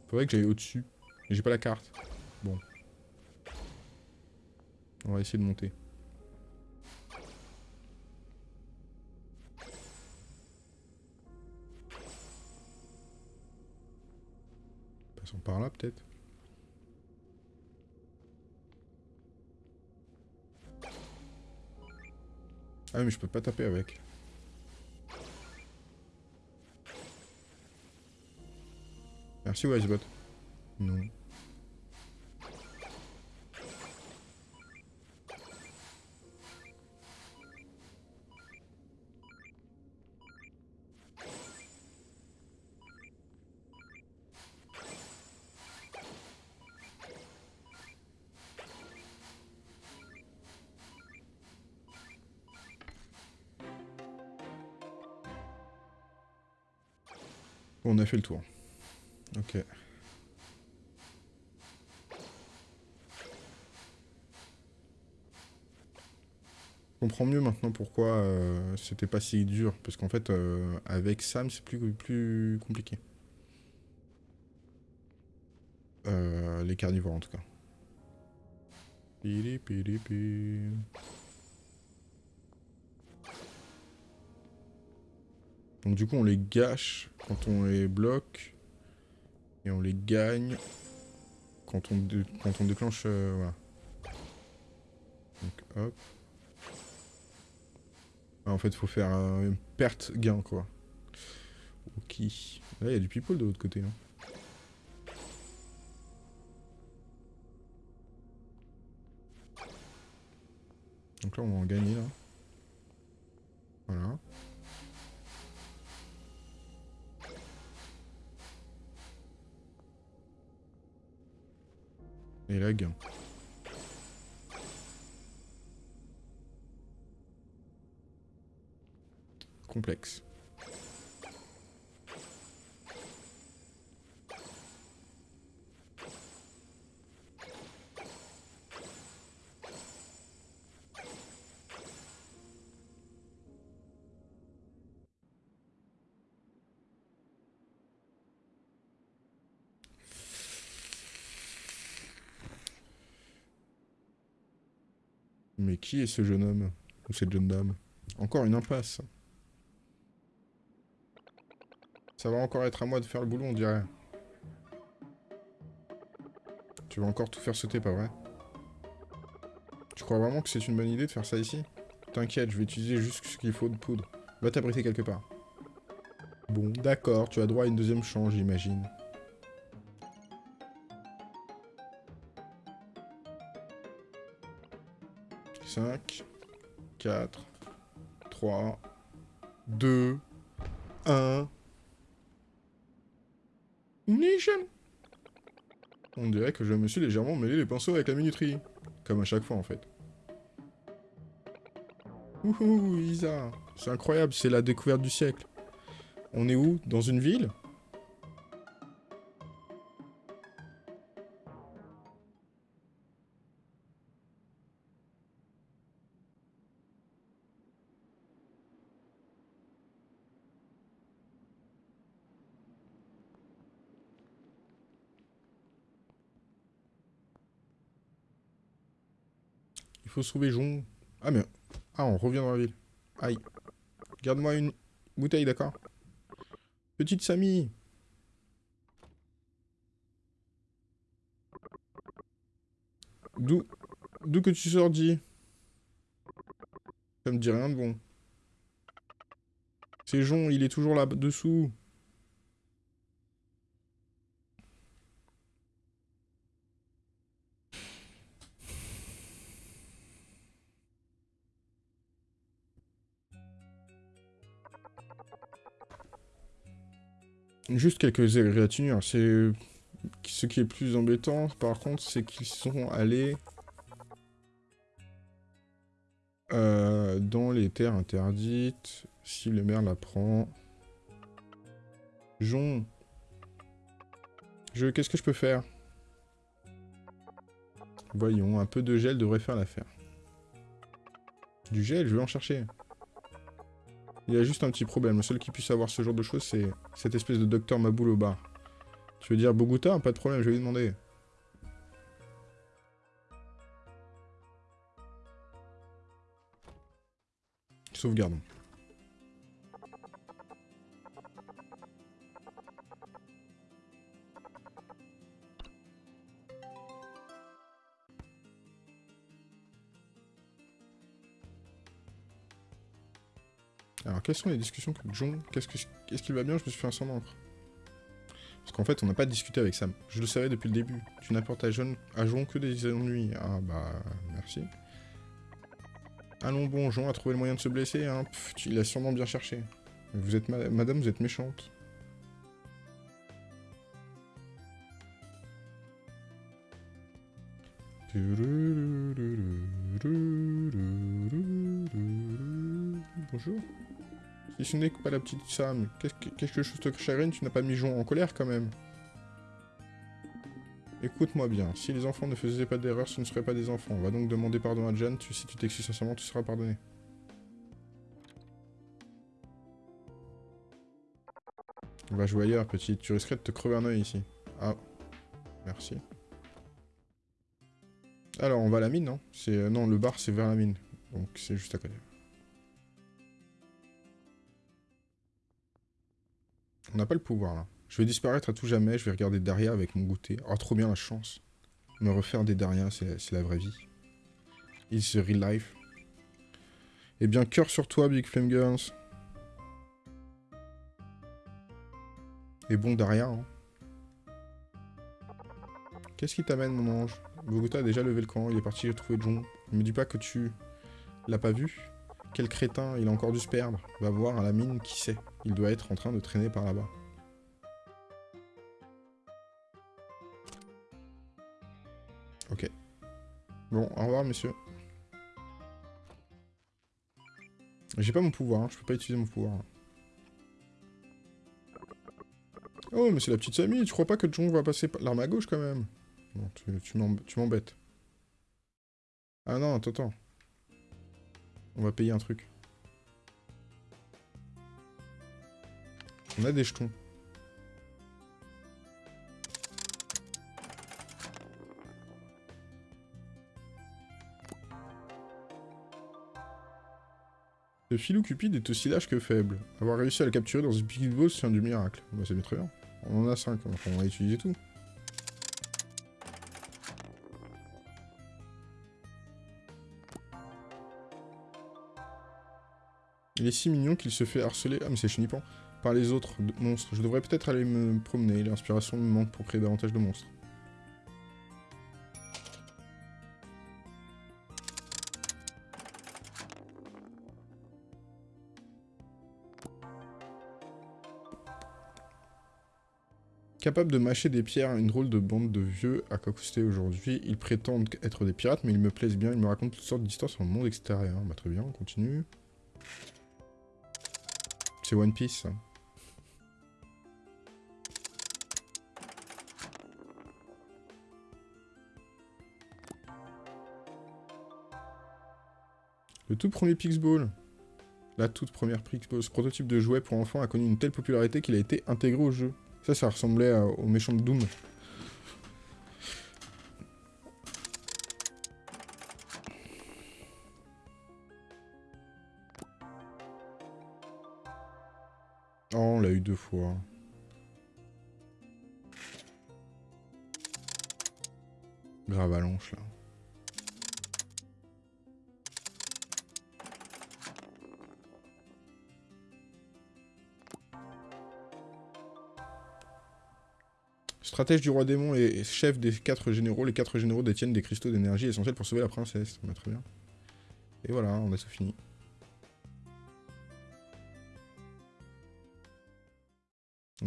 Speaker 1: Faudrait que j'aille au-dessus. J'ai pas la carte. Bon. On va essayer de monter. Passons par là peut-être. Ah mais je peux pas taper avec. Merci Wisebot. Non. On a fait le tour. Ok. comprends mieux maintenant pourquoi euh, c'était pas si dur. Parce qu'en fait, euh, avec Sam, c'est plus, plus compliqué. Euh, les carnivores, en tout cas. Donc du coup, on les gâche quand on les bloque. Et on les gagne quand on, quand on déclenche... Euh, voilà. Donc hop. Ah, en fait, faut faire une perte gain, quoi. Ok. Là, il y a du people de l'autre côté. Donc là, on va en gagner, là. Voilà. Là, gain. Complexe. Mais qui est ce jeune homme Ou cette jeune dame Encore une impasse. Ça va encore être à moi de faire le boulot, on dirait. Tu vas encore tout faire sauter, pas vrai? Tu crois vraiment que c'est une bonne idée de faire ça ici? T'inquiète, je vais utiliser juste ce qu'il faut de poudre. Va t'abriter quelque part. Bon, d'accord, tu as droit à une deuxième chance, j'imagine. 5, 4, 3, 2, 1. Nation On dirait que je me suis légèrement mêlé les pinceaux avec la minuterie. Comme à chaque fois, en fait. Ouhou, Isa C'est incroyable, c'est la découverte du siècle. On est où? Dans une ville? Trouver Jon. Ah, mais... Ah, on revient dans la ville. Aïe. Garde-moi une bouteille, d'accord? Petite Samy D'où... D'où que tu sors, dis Ça me dit rien de bon. C'est Jon, il est toujours là-dessous. Juste quelques égratignures. C'est ce qui est plus embêtant, par contre, c'est qu'ils sont allés euh, dans les terres interdites. Si le maire la prend. Jon. Je, qu'est-ce que je peux faire? Voyons, un peu de gel devrait faire l'affaire. Du gel, je vais en chercher. Il y a juste un petit problème. Le seul qui puisse avoir ce genre de choses, c'est cette espèce de docteur Maboul au bar. Tu veux dire Bogota? Pas de problème, je vais lui demander. Sauvegardons. Alors, quelles sont les discussions que John... Qu'est-ce qu'il va bien Je me suis fait un sang d'encre. Parce qu'en fait, on n'a pas discuté avec Sam. Je le savais depuis le début. Tu n'apportes à John, que des ennuis. Ah bah, merci. Allons bon, Jean a trouvé le moyen de se blesser. Hein. il a sûrement bien cherché. Vous êtes... Madame, vous êtes méchante. Bonjour. Si ce n'est pas la petite Sam. Qu'est-ce que, quelque chose te chagrine, tu n'as pas mis Jon en colère quand même. Écoute-moi bien, si les enfants ne faisaient pas d'erreur, ce ne seraient pas des enfants. On va donc demander pardon à Jan, si tu t'excuses sincèrement, tu seras pardonné. On va jouer ailleurs, petite. Tu risquerais de te crever un oeil ici. Ah. Merci. Alors, on va à la mine, hein euh, Non, le bar, c'est vers la mine. Donc, c'est juste à côté. Pas le pouvoir, là. Je vais disparaître à tout jamais, je vais regarder Daria avec mon goûter. Oh, trop bien la chance. Me refaire des Daria, c'est la vraie vie. It's real life. Eh bien, cœur sur toi, Big Flame Girls. Et bon, Daria, hein. Qu'est-ce qui t'amène, mon ange? Bogota a déjà levé le camp, il est parti trouver John. Ne me dis pas que tu l'as pas vu. Quel crétin, il a encore dû se perdre. Va voir à la mine, qui sait. Il doit être en train de traîner par là-bas. Ok. Bon, au revoir, monsieur. J'ai pas mon pouvoir, hein. je peux pas utiliser mon pouvoir. Oh, mais c'est la petite Samy, tu crois pas que John va passer l'arme à gauche quand même? Bon, tu, m'embêtes. Ah non, attends, attends. On va payer un truc. On a des jetons. Ce filou cupide est aussi lâche que faible. Avoir réussi à le capturer dans une Big Boss, c'est un du miracle. Bah, c'est bien très bien. On en a 5, on va utiliser tout. Il est si mignon qu'il se fait harceler... Ah mais c'est chenippant par les autres monstres. Je devrais peut-être aller me promener, l'inspiration me manque pour créer davantage de monstres. Capable de mâcher des pierres, une drôle de bande de vieux à cacoster aujourd'hui. Ils prétendent être des pirates, mais ils me plaisent bien. Ils me racontent toutes sortes d'histoires sur le monde extérieur. Bah très bien, on continue. C'est One Piece. Le tout premier Pixball. La toute première Pixball. Ce prototype de jouet pour enfants a connu une telle popularité qu'il a été intégré au jeu. Ça, ça ressemblait au méchant de Doom. On l'a eu deux fois. Grave allonge, là. Stratège du roi démon et chef des quatre généraux. Les quatre généraux détiennent des cristaux d'énergie essentiels pour sauver la princesse. va très bien. Et voilà, on a tout fini.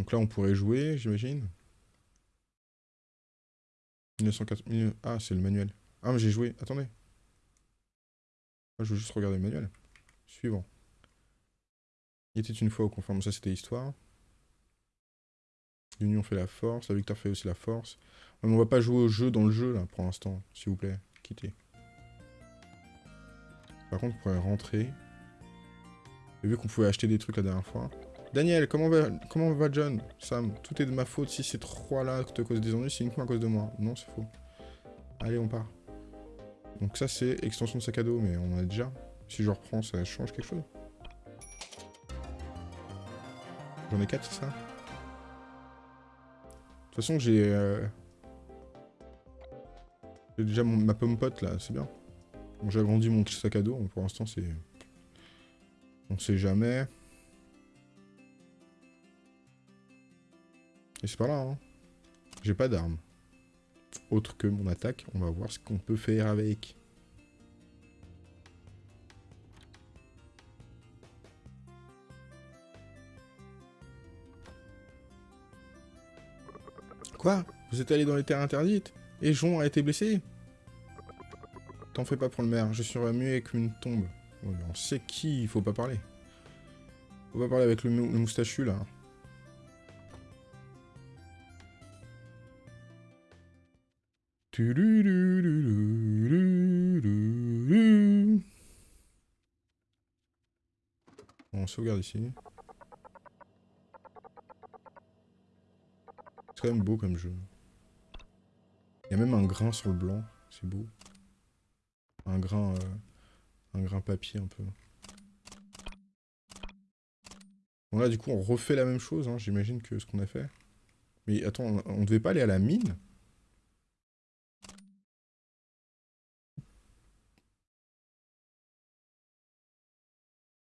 Speaker 1: Donc là, on pourrait jouer, j'imagine. 1904... Ah, c'est le manuel. Ah, mais j'ai joué. Attendez. Ah, je veux juste regarder le manuel. Suivant. Il était une fois au conforme. Ça, c'était l'histoire. L'union fait la force, la victoire fait aussi la force. Mais on va pas jouer au jeu dans le jeu, là, pour l'instant. S'il vous plaît, quittez. Par contre, on pourrait rentrer. J'ai vu qu'on pouvait acheter des trucs la dernière fois. Daniel, comment va, comment va John? Sam, tout est de ma faute si ces trois-là te causent des ennuis, c'est uniquement à cause de moi. Non, c'est faux. Allez, on part. Donc ça, c'est extension de sac à dos, mais on en a déjà. Si je reprends, ça change quelque chose. J'en ai quatre, ça? De toute façon, j'ai... Euh, j'ai déjà ma pomme pote, là, c'est bien. j'ai agrandi mon sac à dos, pour l'instant, c'est... On sait jamais. Et c'est pas là, hein. J'ai pas d'arme. Autre que mon attaque, on va voir ce qu'on peut faire avec. Quoi? Vous êtes allé dans les terres interdites? Et Jon a été blessé? T'en fais pas pour le maire, je suis remué comme une tombe. on sait qui il faut pas parler. Faut pas parler avec le, moustachu, là. On sauvegarde ici. quand même beau comme jeu. Il y a même un grain sur le blanc, c'est beau. Un grain, euh, un grain papier un peu. Bon là du coup on refait la même chose, hein, j'imagine que ce qu'on a fait. Mais attends, on, on devait pas aller à la mine?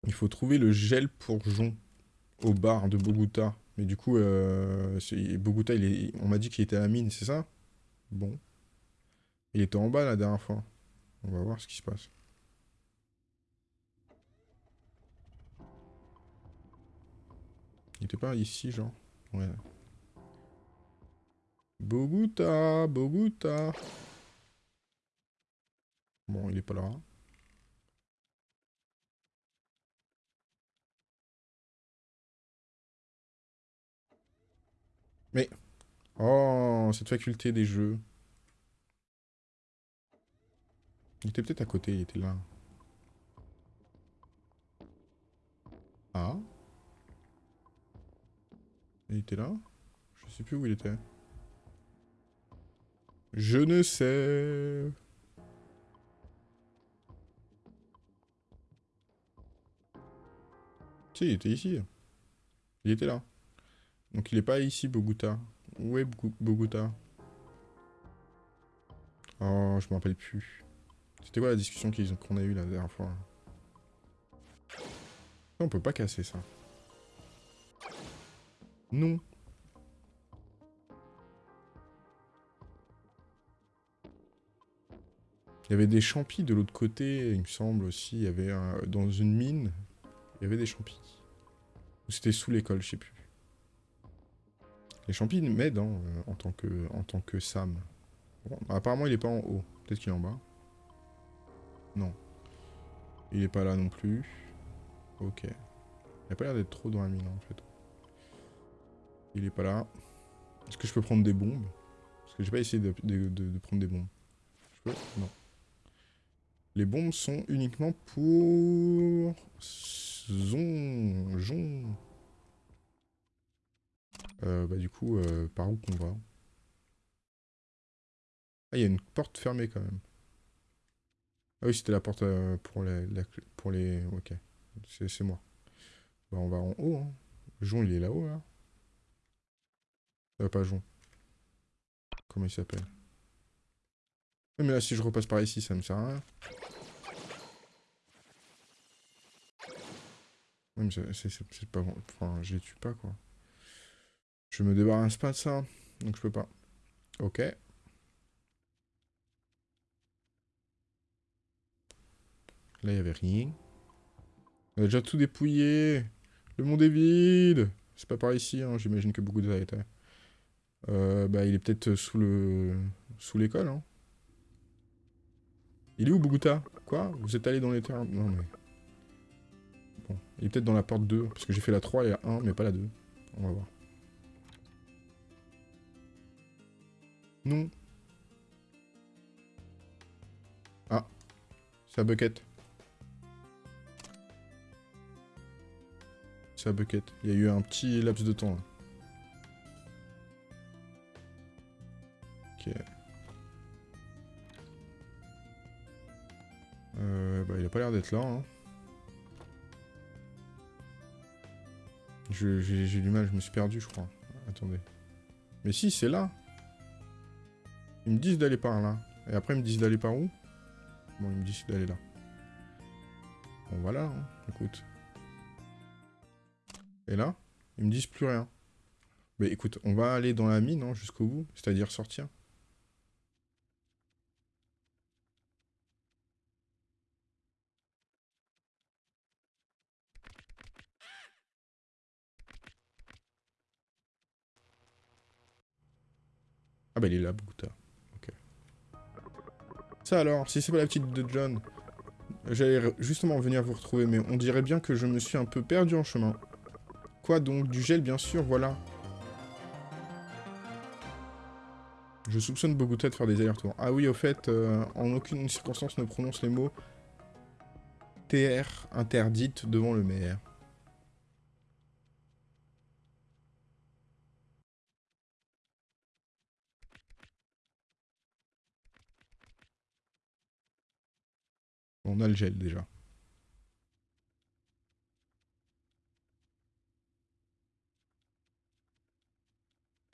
Speaker 1: Il faut trouver le gel pour Jon au bar de Bogota. Mais du coup, euh, Bogota, il est, on m'a dit qu'il était à la mine, c'est ça? Bon. Il était en bas la dernière fois. On va voir ce qui se passe. Il était pas ici, genre Ouais. Bogota, Bogota. Bon, il est pas là. Mais... Oh, cette faculté des jeux. Il était peut-être à côté, il était là. Ah Il était là Je sais plus où il était. Je ne sais... Si, il était ici. Il était là. Donc il est pas ici, Bogota. Où est Bogota? Oh, je me rappelle plus. C'était quoi la discussion qu'on a eue la dernière fois? On peut pas casser ça. Non. Il y avait des champis de l'autre côté, il me semble aussi. Il y avait dans une mine, il y avait des champis. Ou c'était sous l'école, je sais plus. Les champis m'aident euh, en, tant que, en tant que Sam. apparemment, il est pas en haut. Peut-être qu'il est en bas. Non. Il est pas là non plus. Ok. Il a pas l'air d'être trop dans la mine, en fait. Il est pas là. Est-ce que je peux prendre des bombes? Parce que j'ai pas essayé de, prendre des bombes. Non. Les bombes sont uniquement pour... Zon... Euh, bah du coup, euh, par où qu'on va Ah, il y a une porte fermée quand même. Ah oui, c'était la porte euh, pour les... pour les... Ok, c'est moi. Bah on va en haut, hein. Jon, il est là-haut, là. Pas Jon. Comment il s'appelle? Mais là, si je repasse par ici, ça me sert à rien. mais c'est pas bon. Enfin, je les tue pas, quoi. Je me débarrasse pas de ça, donc je peux pas. Ok. Là, il n'y avait rien. On a déjà tout dépouillé. Le monde est vide. C'est pas par ici, hein. j'imagine que beaucoup de ça. Euh, bah, il est peut-être sous le... sous l'école, hein. Il est où, Bogota? Quoi? Vous êtes allé dans les terrains Non, mais... Bon, il est peut-être dans la porte 2, parce que j'ai fait la 3 et la 1, mais pas la 2. On va voir. Non. Ah. La bucket. La bucket. Il y a eu un petit laps de temps là. Ok. Euh, bah, il a pas l'air d'être là. Hein. J'ai du mal, je me suis perdu, je crois. Attendez. Mais si, c'est là. Ils me disent d'aller par là. Et après, ils me disent d'aller par où? Bon, ils me disent d'aller là. Bon, voilà, hein. écoute. Et là, ils me disent plus rien. Mais écoute, on va aller dans la mine hein, jusqu'au bout, c'est-à-dire sortir. Ah bah il est là, Bouta. Alors, si c'est pas la petite de John, j'allais justement venir vous retrouver, mais on dirait bien que je me suis un peu perdu en chemin. Quoi donc Du gel, bien sûr, voilà. Je soupçonne Bogota de faire des allers-retours. Ah oui, au fait, euh, en aucune circonstance ne prononce les mots TR interdite devant le maire. On a le gel déjà.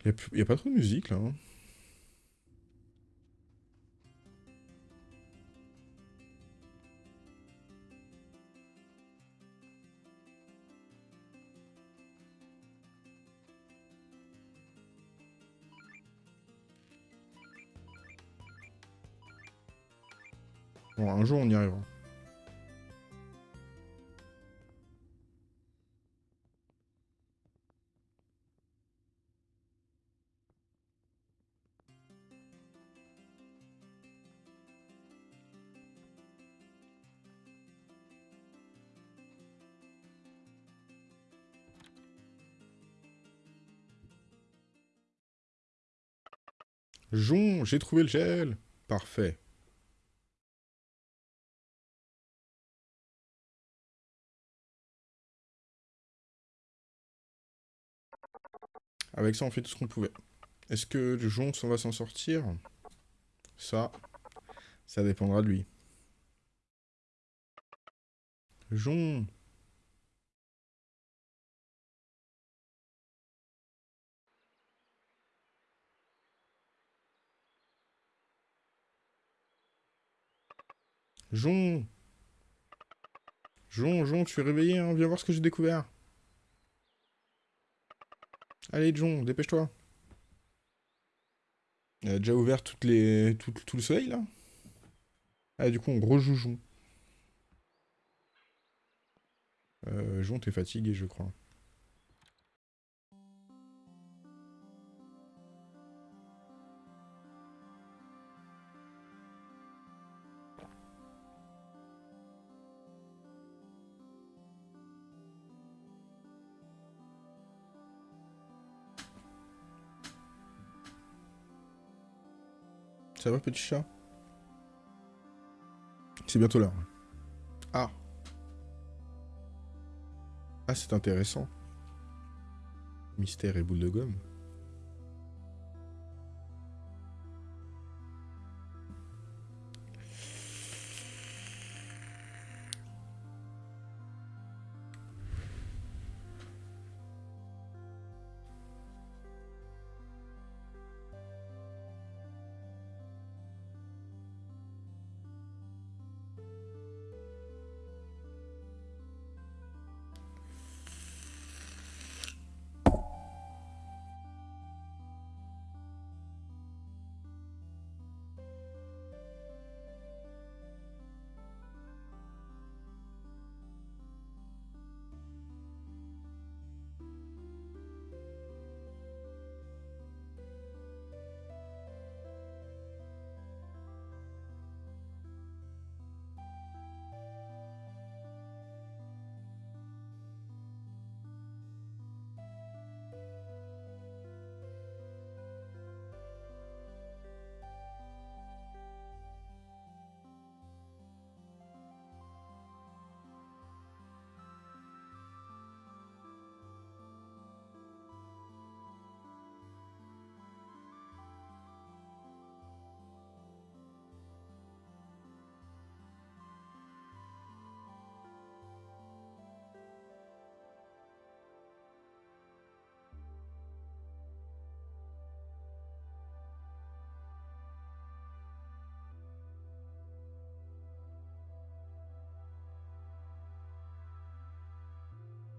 Speaker 1: Il n'y a, pas trop de musique là. Hein. Un jour on y arrivera. Jon, j'ai trouvé le gel. Parfait. Avec ça, on fait tout ce qu'on pouvait. Est-ce que le Jon va s'en sortir Ça, ça dépendra de lui. Jon Jon Jon, Jon, tu es réveillé, hein? Viens voir ce que j'ai découvert. Allez, Jon, dépêche-toi. Il a déjà ouvert. Tout, le soleil, là Ah, du coup, on rejoue Jon. Euh, Jon, t'es fatigué, je crois. Ça va, petit chat? C'est bientôt l'heure. Ah Ah, c'est intéressant. Mystère et boule de gomme.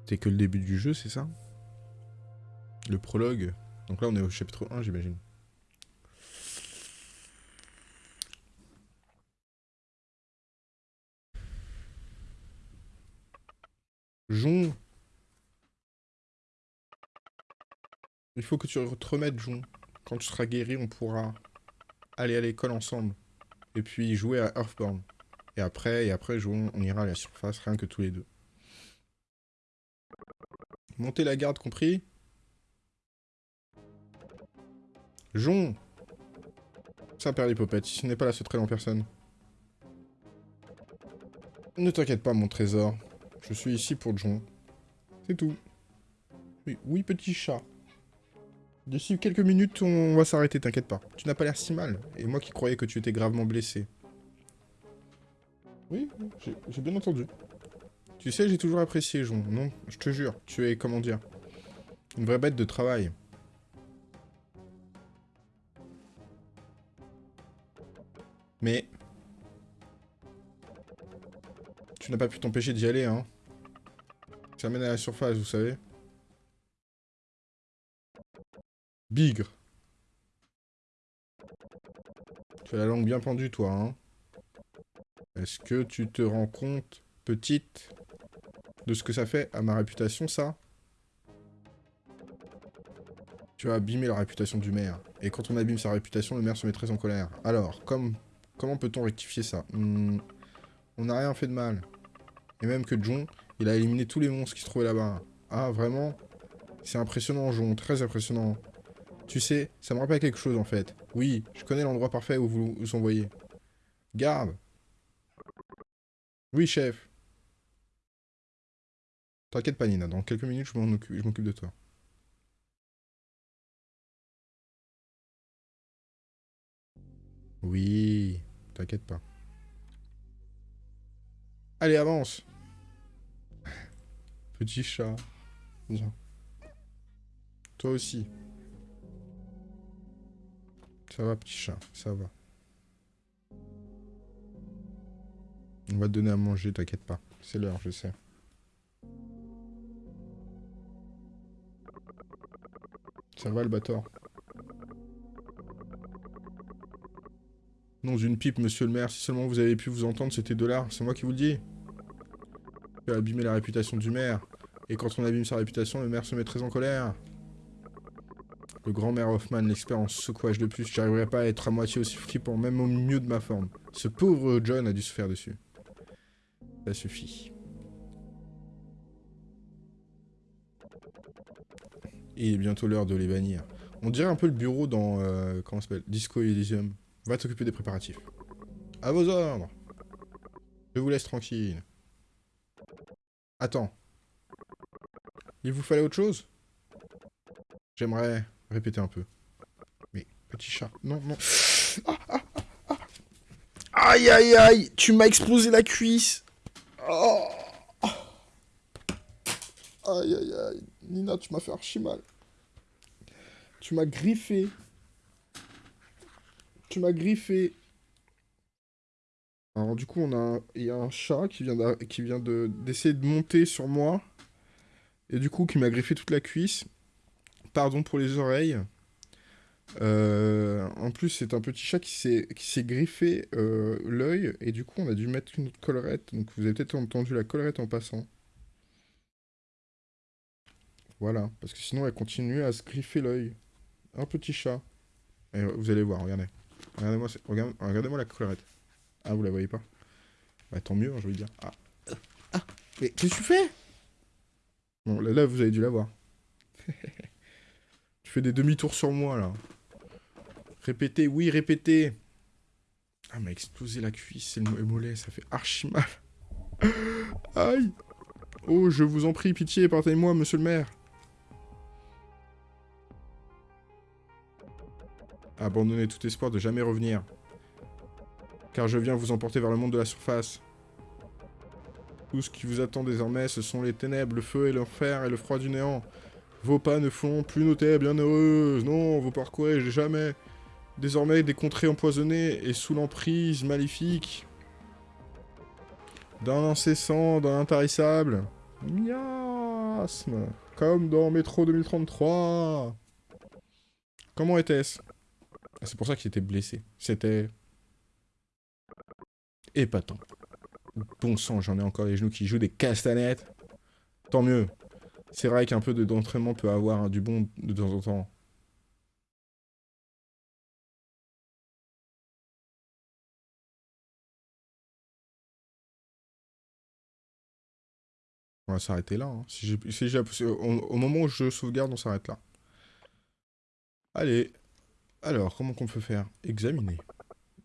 Speaker 1: C'est que le début du jeu, c'est ça? Le prologue. Donc là, on est au chapitre 1, j'imagine. Jon Il faut que tu te remettes, Jon. Quand tu seras guéri, on pourra aller à l'école ensemble. Et puis jouer à Earthborn. Et après, et après, Jon, on ira à la surface, rien que tous les deux. Montez la garde, compris Jon Ça perd l'hypopète, ce n'est pas la très en personne. Ne t'inquiète pas, mon trésor. Je suis ici pour Jon. C'est tout. Oui, oui, petit chat. D'ici quelques minutes, on va s'arrêter, t'inquiète pas. Tu n'as pas l'air si mal. Et moi qui croyais que tu étais gravement blessé. Oui, j'ai bien entendu. Tu sais, j'ai toujours apprécié, Jon. Non, je te jure, tu es, comment dire, une vraie bête de travail. Mais... Tu n'as pas pu t'empêcher d'y aller, hein. Ça mène à la surface, vous savez. Bigre. Tu as la langue bien pendue, toi, hein. Est-ce que tu te rends compte, petite, de ce que ça fait à ma réputation, ça Tu as abîmé la réputation du maire. Et quand on abîme sa réputation, le maire se met très en colère. Alors, comme, comment peut-on rectifier ça? Hmm, On n'a rien fait de mal. Et même que John, il a éliminé tous les monstres qui se trouvaient là-bas. Ah, vraiment? C'est impressionnant, John, très impressionnant. Tu sais, ça me rappelle quelque chose, en fait. Oui, je connais l'endroit parfait où vous vous envoyez. Garde Oui, chef T'inquiète pas, Nina. Dans quelques minutes, je m'occupe de toi. Oui, t'inquiète pas. Allez, avance Petit chat. Viens. Toi aussi. Ça va, petit chat, ça va. On va te donner à manger, t'inquiète pas. C'est l'heure, je sais. Ça Non, une pipe, monsieur le maire. Si seulement vous avez pu vous entendre, c'était de l'art. C'est moi qui vous le dis. Tu as abîmé la réputation du maire. Et quand on abîme sa réputation, le maire se met très en colère. Le grand maire Hoffman, l'expert en secouage de plus, j'arriverai pas à être à moitié aussi flippant, même au mieux de ma forme. Ce pauvre John a dû se faire dessus. Ça suffit. Il est bientôt l'heure de les bannir. On dirait un peu le bureau dans... Euh, comment s'appelle Disco Elysium. Va t'occuper des préparatifs. À vos ordres Je vous laisse tranquille. Attends. Il vous fallait autre chose? J'aimerais répéter un peu. Mais, petit chat, non, non. Ah, ah, ah, aïe, aïe, aïe Tu m'as explosé la cuisse oh. Aïe, aïe, aïe. Nina, tu m'as fait archi mal. Tu m'as griffé. Tu m'as griffé. Alors du coup, on a, il y a un chat qui vient, qui vient d'essayer de, monter sur moi. Et du coup, qui m'a griffé toute la cuisse. Pardon pour les oreilles. Euh, en plus, c'est un petit chat qui s'est griffé euh, l'œil. Et du coup, on a dû mettre une autre collerette. Donc vous avez peut-être entendu la collerette en passant. Voilà, parce que sinon elle continue à se griffer l'œil. Un petit chat. Et vous allez voir, regardez. Regardez-moi regardez, la collerette. Ah, vous la voyez pas? Bah tant mieux, hein, je veux dire. Ah, ah mais qu'est-ce que tu fais? Bon, là, vous avez dû la voir. tu fais des demi-tours sur moi, là. Répétez, oui, répétez. Ah, m'a explosé la cuisse c'est le mollet, ça fait archi mal. Aïe Oh, je vous en prie, pitié, partez-moi, monsieur le maire. Abandonnez tout espoir de jamais revenir. Car je viens vous emporter vers le monde de la surface. Tout ce qui vous attend désormais, ce sont les ténèbres, le feu et l'enfer et le froid du néant. Vos pas ne font plus nos terres bienheureuses. Non, vous parcourez jamais. Désormais, des contrées empoisonnées et sous l'emprise maléfique. D'un incessant, d'un intarissable. Miasme. Comme dans Métro 2033. Comment était-ce? C'est pour ça qu'il était blessé. C'était... épatant. Bon sang, j'en ai encore les genoux qui jouent des castanettes. Tant mieux. C'est vrai qu'un peu d'entraînement peut avoir du bon de temps en temps. On va s'arrêter là. Hein. Si au moment où je sauvegarde, on s'arrête là. Allez, alors, comment qu'on peut faire? Examiner.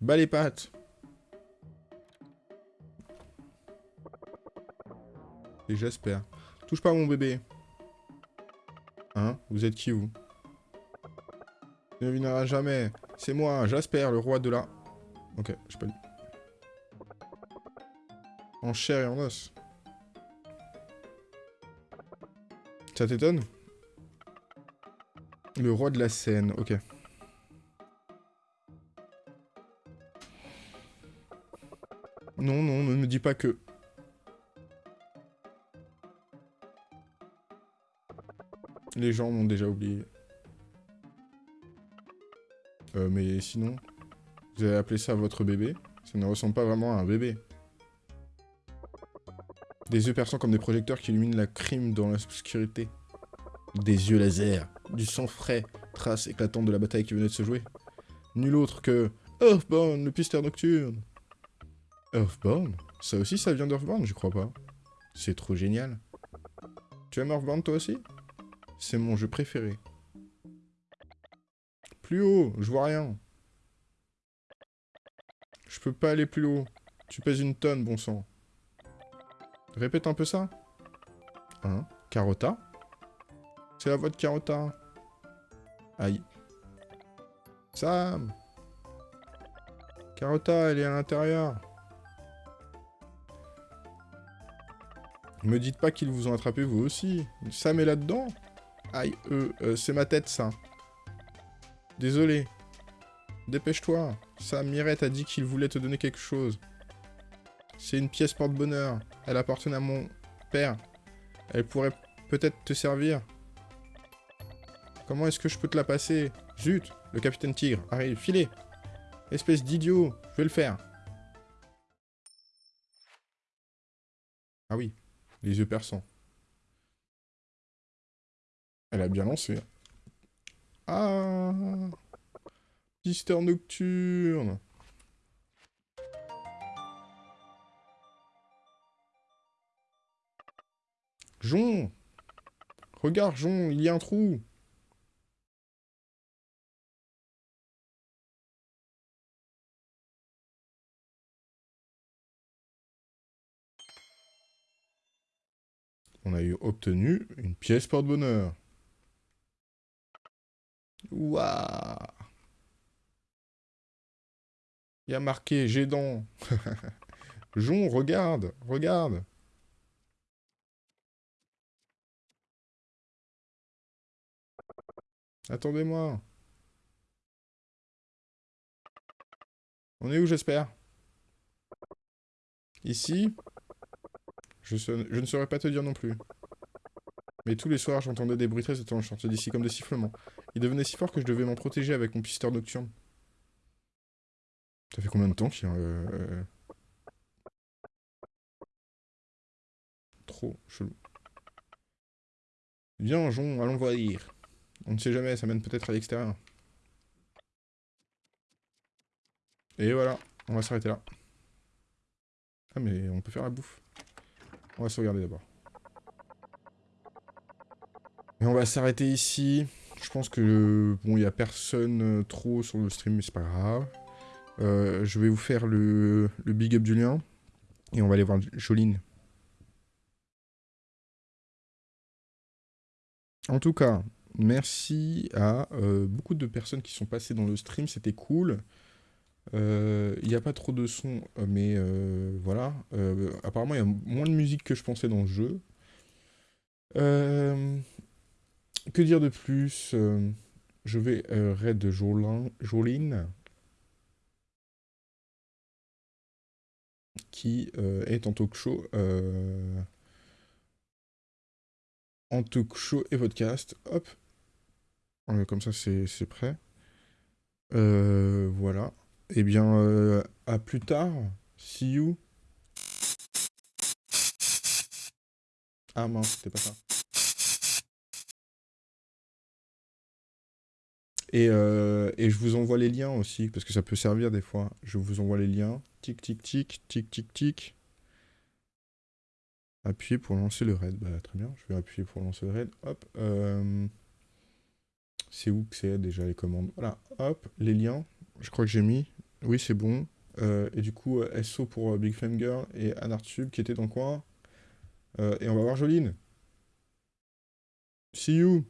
Speaker 1: Bas les pattes Et j'espère. Touche pas mon bébé. Hein? Vous êtes qui, vous? Il ne viendra jamais. C'est moi, Jasper, le roi de la... Ok, je pas En chair et en os. Ça t'étonne? Le roi de la scène, ok. Dis pas que... Les gens m'ont déjà oublié. Euh, mais sinon, vous avez appelé ça votre bébé Ça ne ressemble pas vraiment à un bébé. Des yeux perçants comme des projecteurs qui illuminent la crime dans l'obscurité. Des yeux laser, du sang frais, trace éclatante de la bataille qui venait de se jouer. Nul autre que Earthbound, le pisteur nocturne. Earthbound? Ça aussi, ça vient d'Earthbound, je crois pas. C'est trop génial. Tu aimes Earthbound toi aussi? C'est mon jeu préféré. Plus haut, je vois rien. Je peux pas aller plus haut. Tu pèses une tonne, bon sang. Répète un peu ça. Hein Carota C'est la voix de Carota. Aïe. Sam Carota, elle est à l'intérieur. Me dites pas qu'ils vous ont attrapé vous aussi. Sam est là-dedans Aïe, euh, euh c'est ma tête, ça. Désolé. Dépêche-toi. Sam Mirette a dit qu'il voulait te donner quelque chose. C'est une pièce porte-bonheur. Elle appartenait à mon père. Elle pourrait peut-être te servir. Comment est-ce que je peux te la passer? Zut Le capitaine Tigre arrive. Filez Espèce d'idiot Je vais le faire. Ah oui. Les yeux perçants. Elle a bien lancé. Ah Pisteur nocturne Jon Regarde, Jon, il y a un trou On a eu obtenu une pièce porte-bonheur. Waouh Il y a marqué Gédon. Jon, regarde, regarde. Attendez-moi. On est où, j'espère? Ici? Je, ne saurais pas te dire non plus. Mais tous les soirs, j'entendais des bruits très étranges sortir d'ici comme des sifflements. Il devenait si fort que je devais m'en protéger avec mon pisteur nocturne. Ça fait combien de temps qu'il y a... Euh, trop chelou. Viens, Jon, allons voir. On ne sait jamais, ça mène peut-être à l'extérieur. Et voilà, on va s'arrêter là. Ah mais on peut faire la bouffe. On va sauvegarder d'abord. On va s'arrêter ici. Je pense que, bon, il n'y a personne euh, trop sur le stream, mais c'est pas grave. Euh, je vais vous faire le, le big up du lien. Et on va aller voir Joline. En tout cas, merci à euh, beaucoup de personnes qui sont passées dans le stream, c'était cool. Il n'y a pas trop de son, mais voilà. apparemment, il y a moins de musique que je pensais dans le jeu. Que dire de plus euh, Je vais euh, raid Joline, qui euh, est en talk show, en talk show et podcast. Hop, comme ça c'est prêt. voilà. Eh bien, à plus tard. See you. Ah mince, c'était pas ça. Euh, et, je vous envoie les liens aussi, parce que ça peut servir des fois. Je vous envoie les liens. Tic, tic, tic, tic, tic, tic. Appuyer pour lancer le raid. Bah, très bien, je vais appuyer pour lancer le raid. Hop. Euh, c'est où que c'est déjà les commandes Voilà, hop, les liens. Je crois que j'ai mis. Oui, c'est bon. Euh, et du coup, SO pour Big Flame Girl et Anartube qui était dans le coin. et on va voir Joline. See you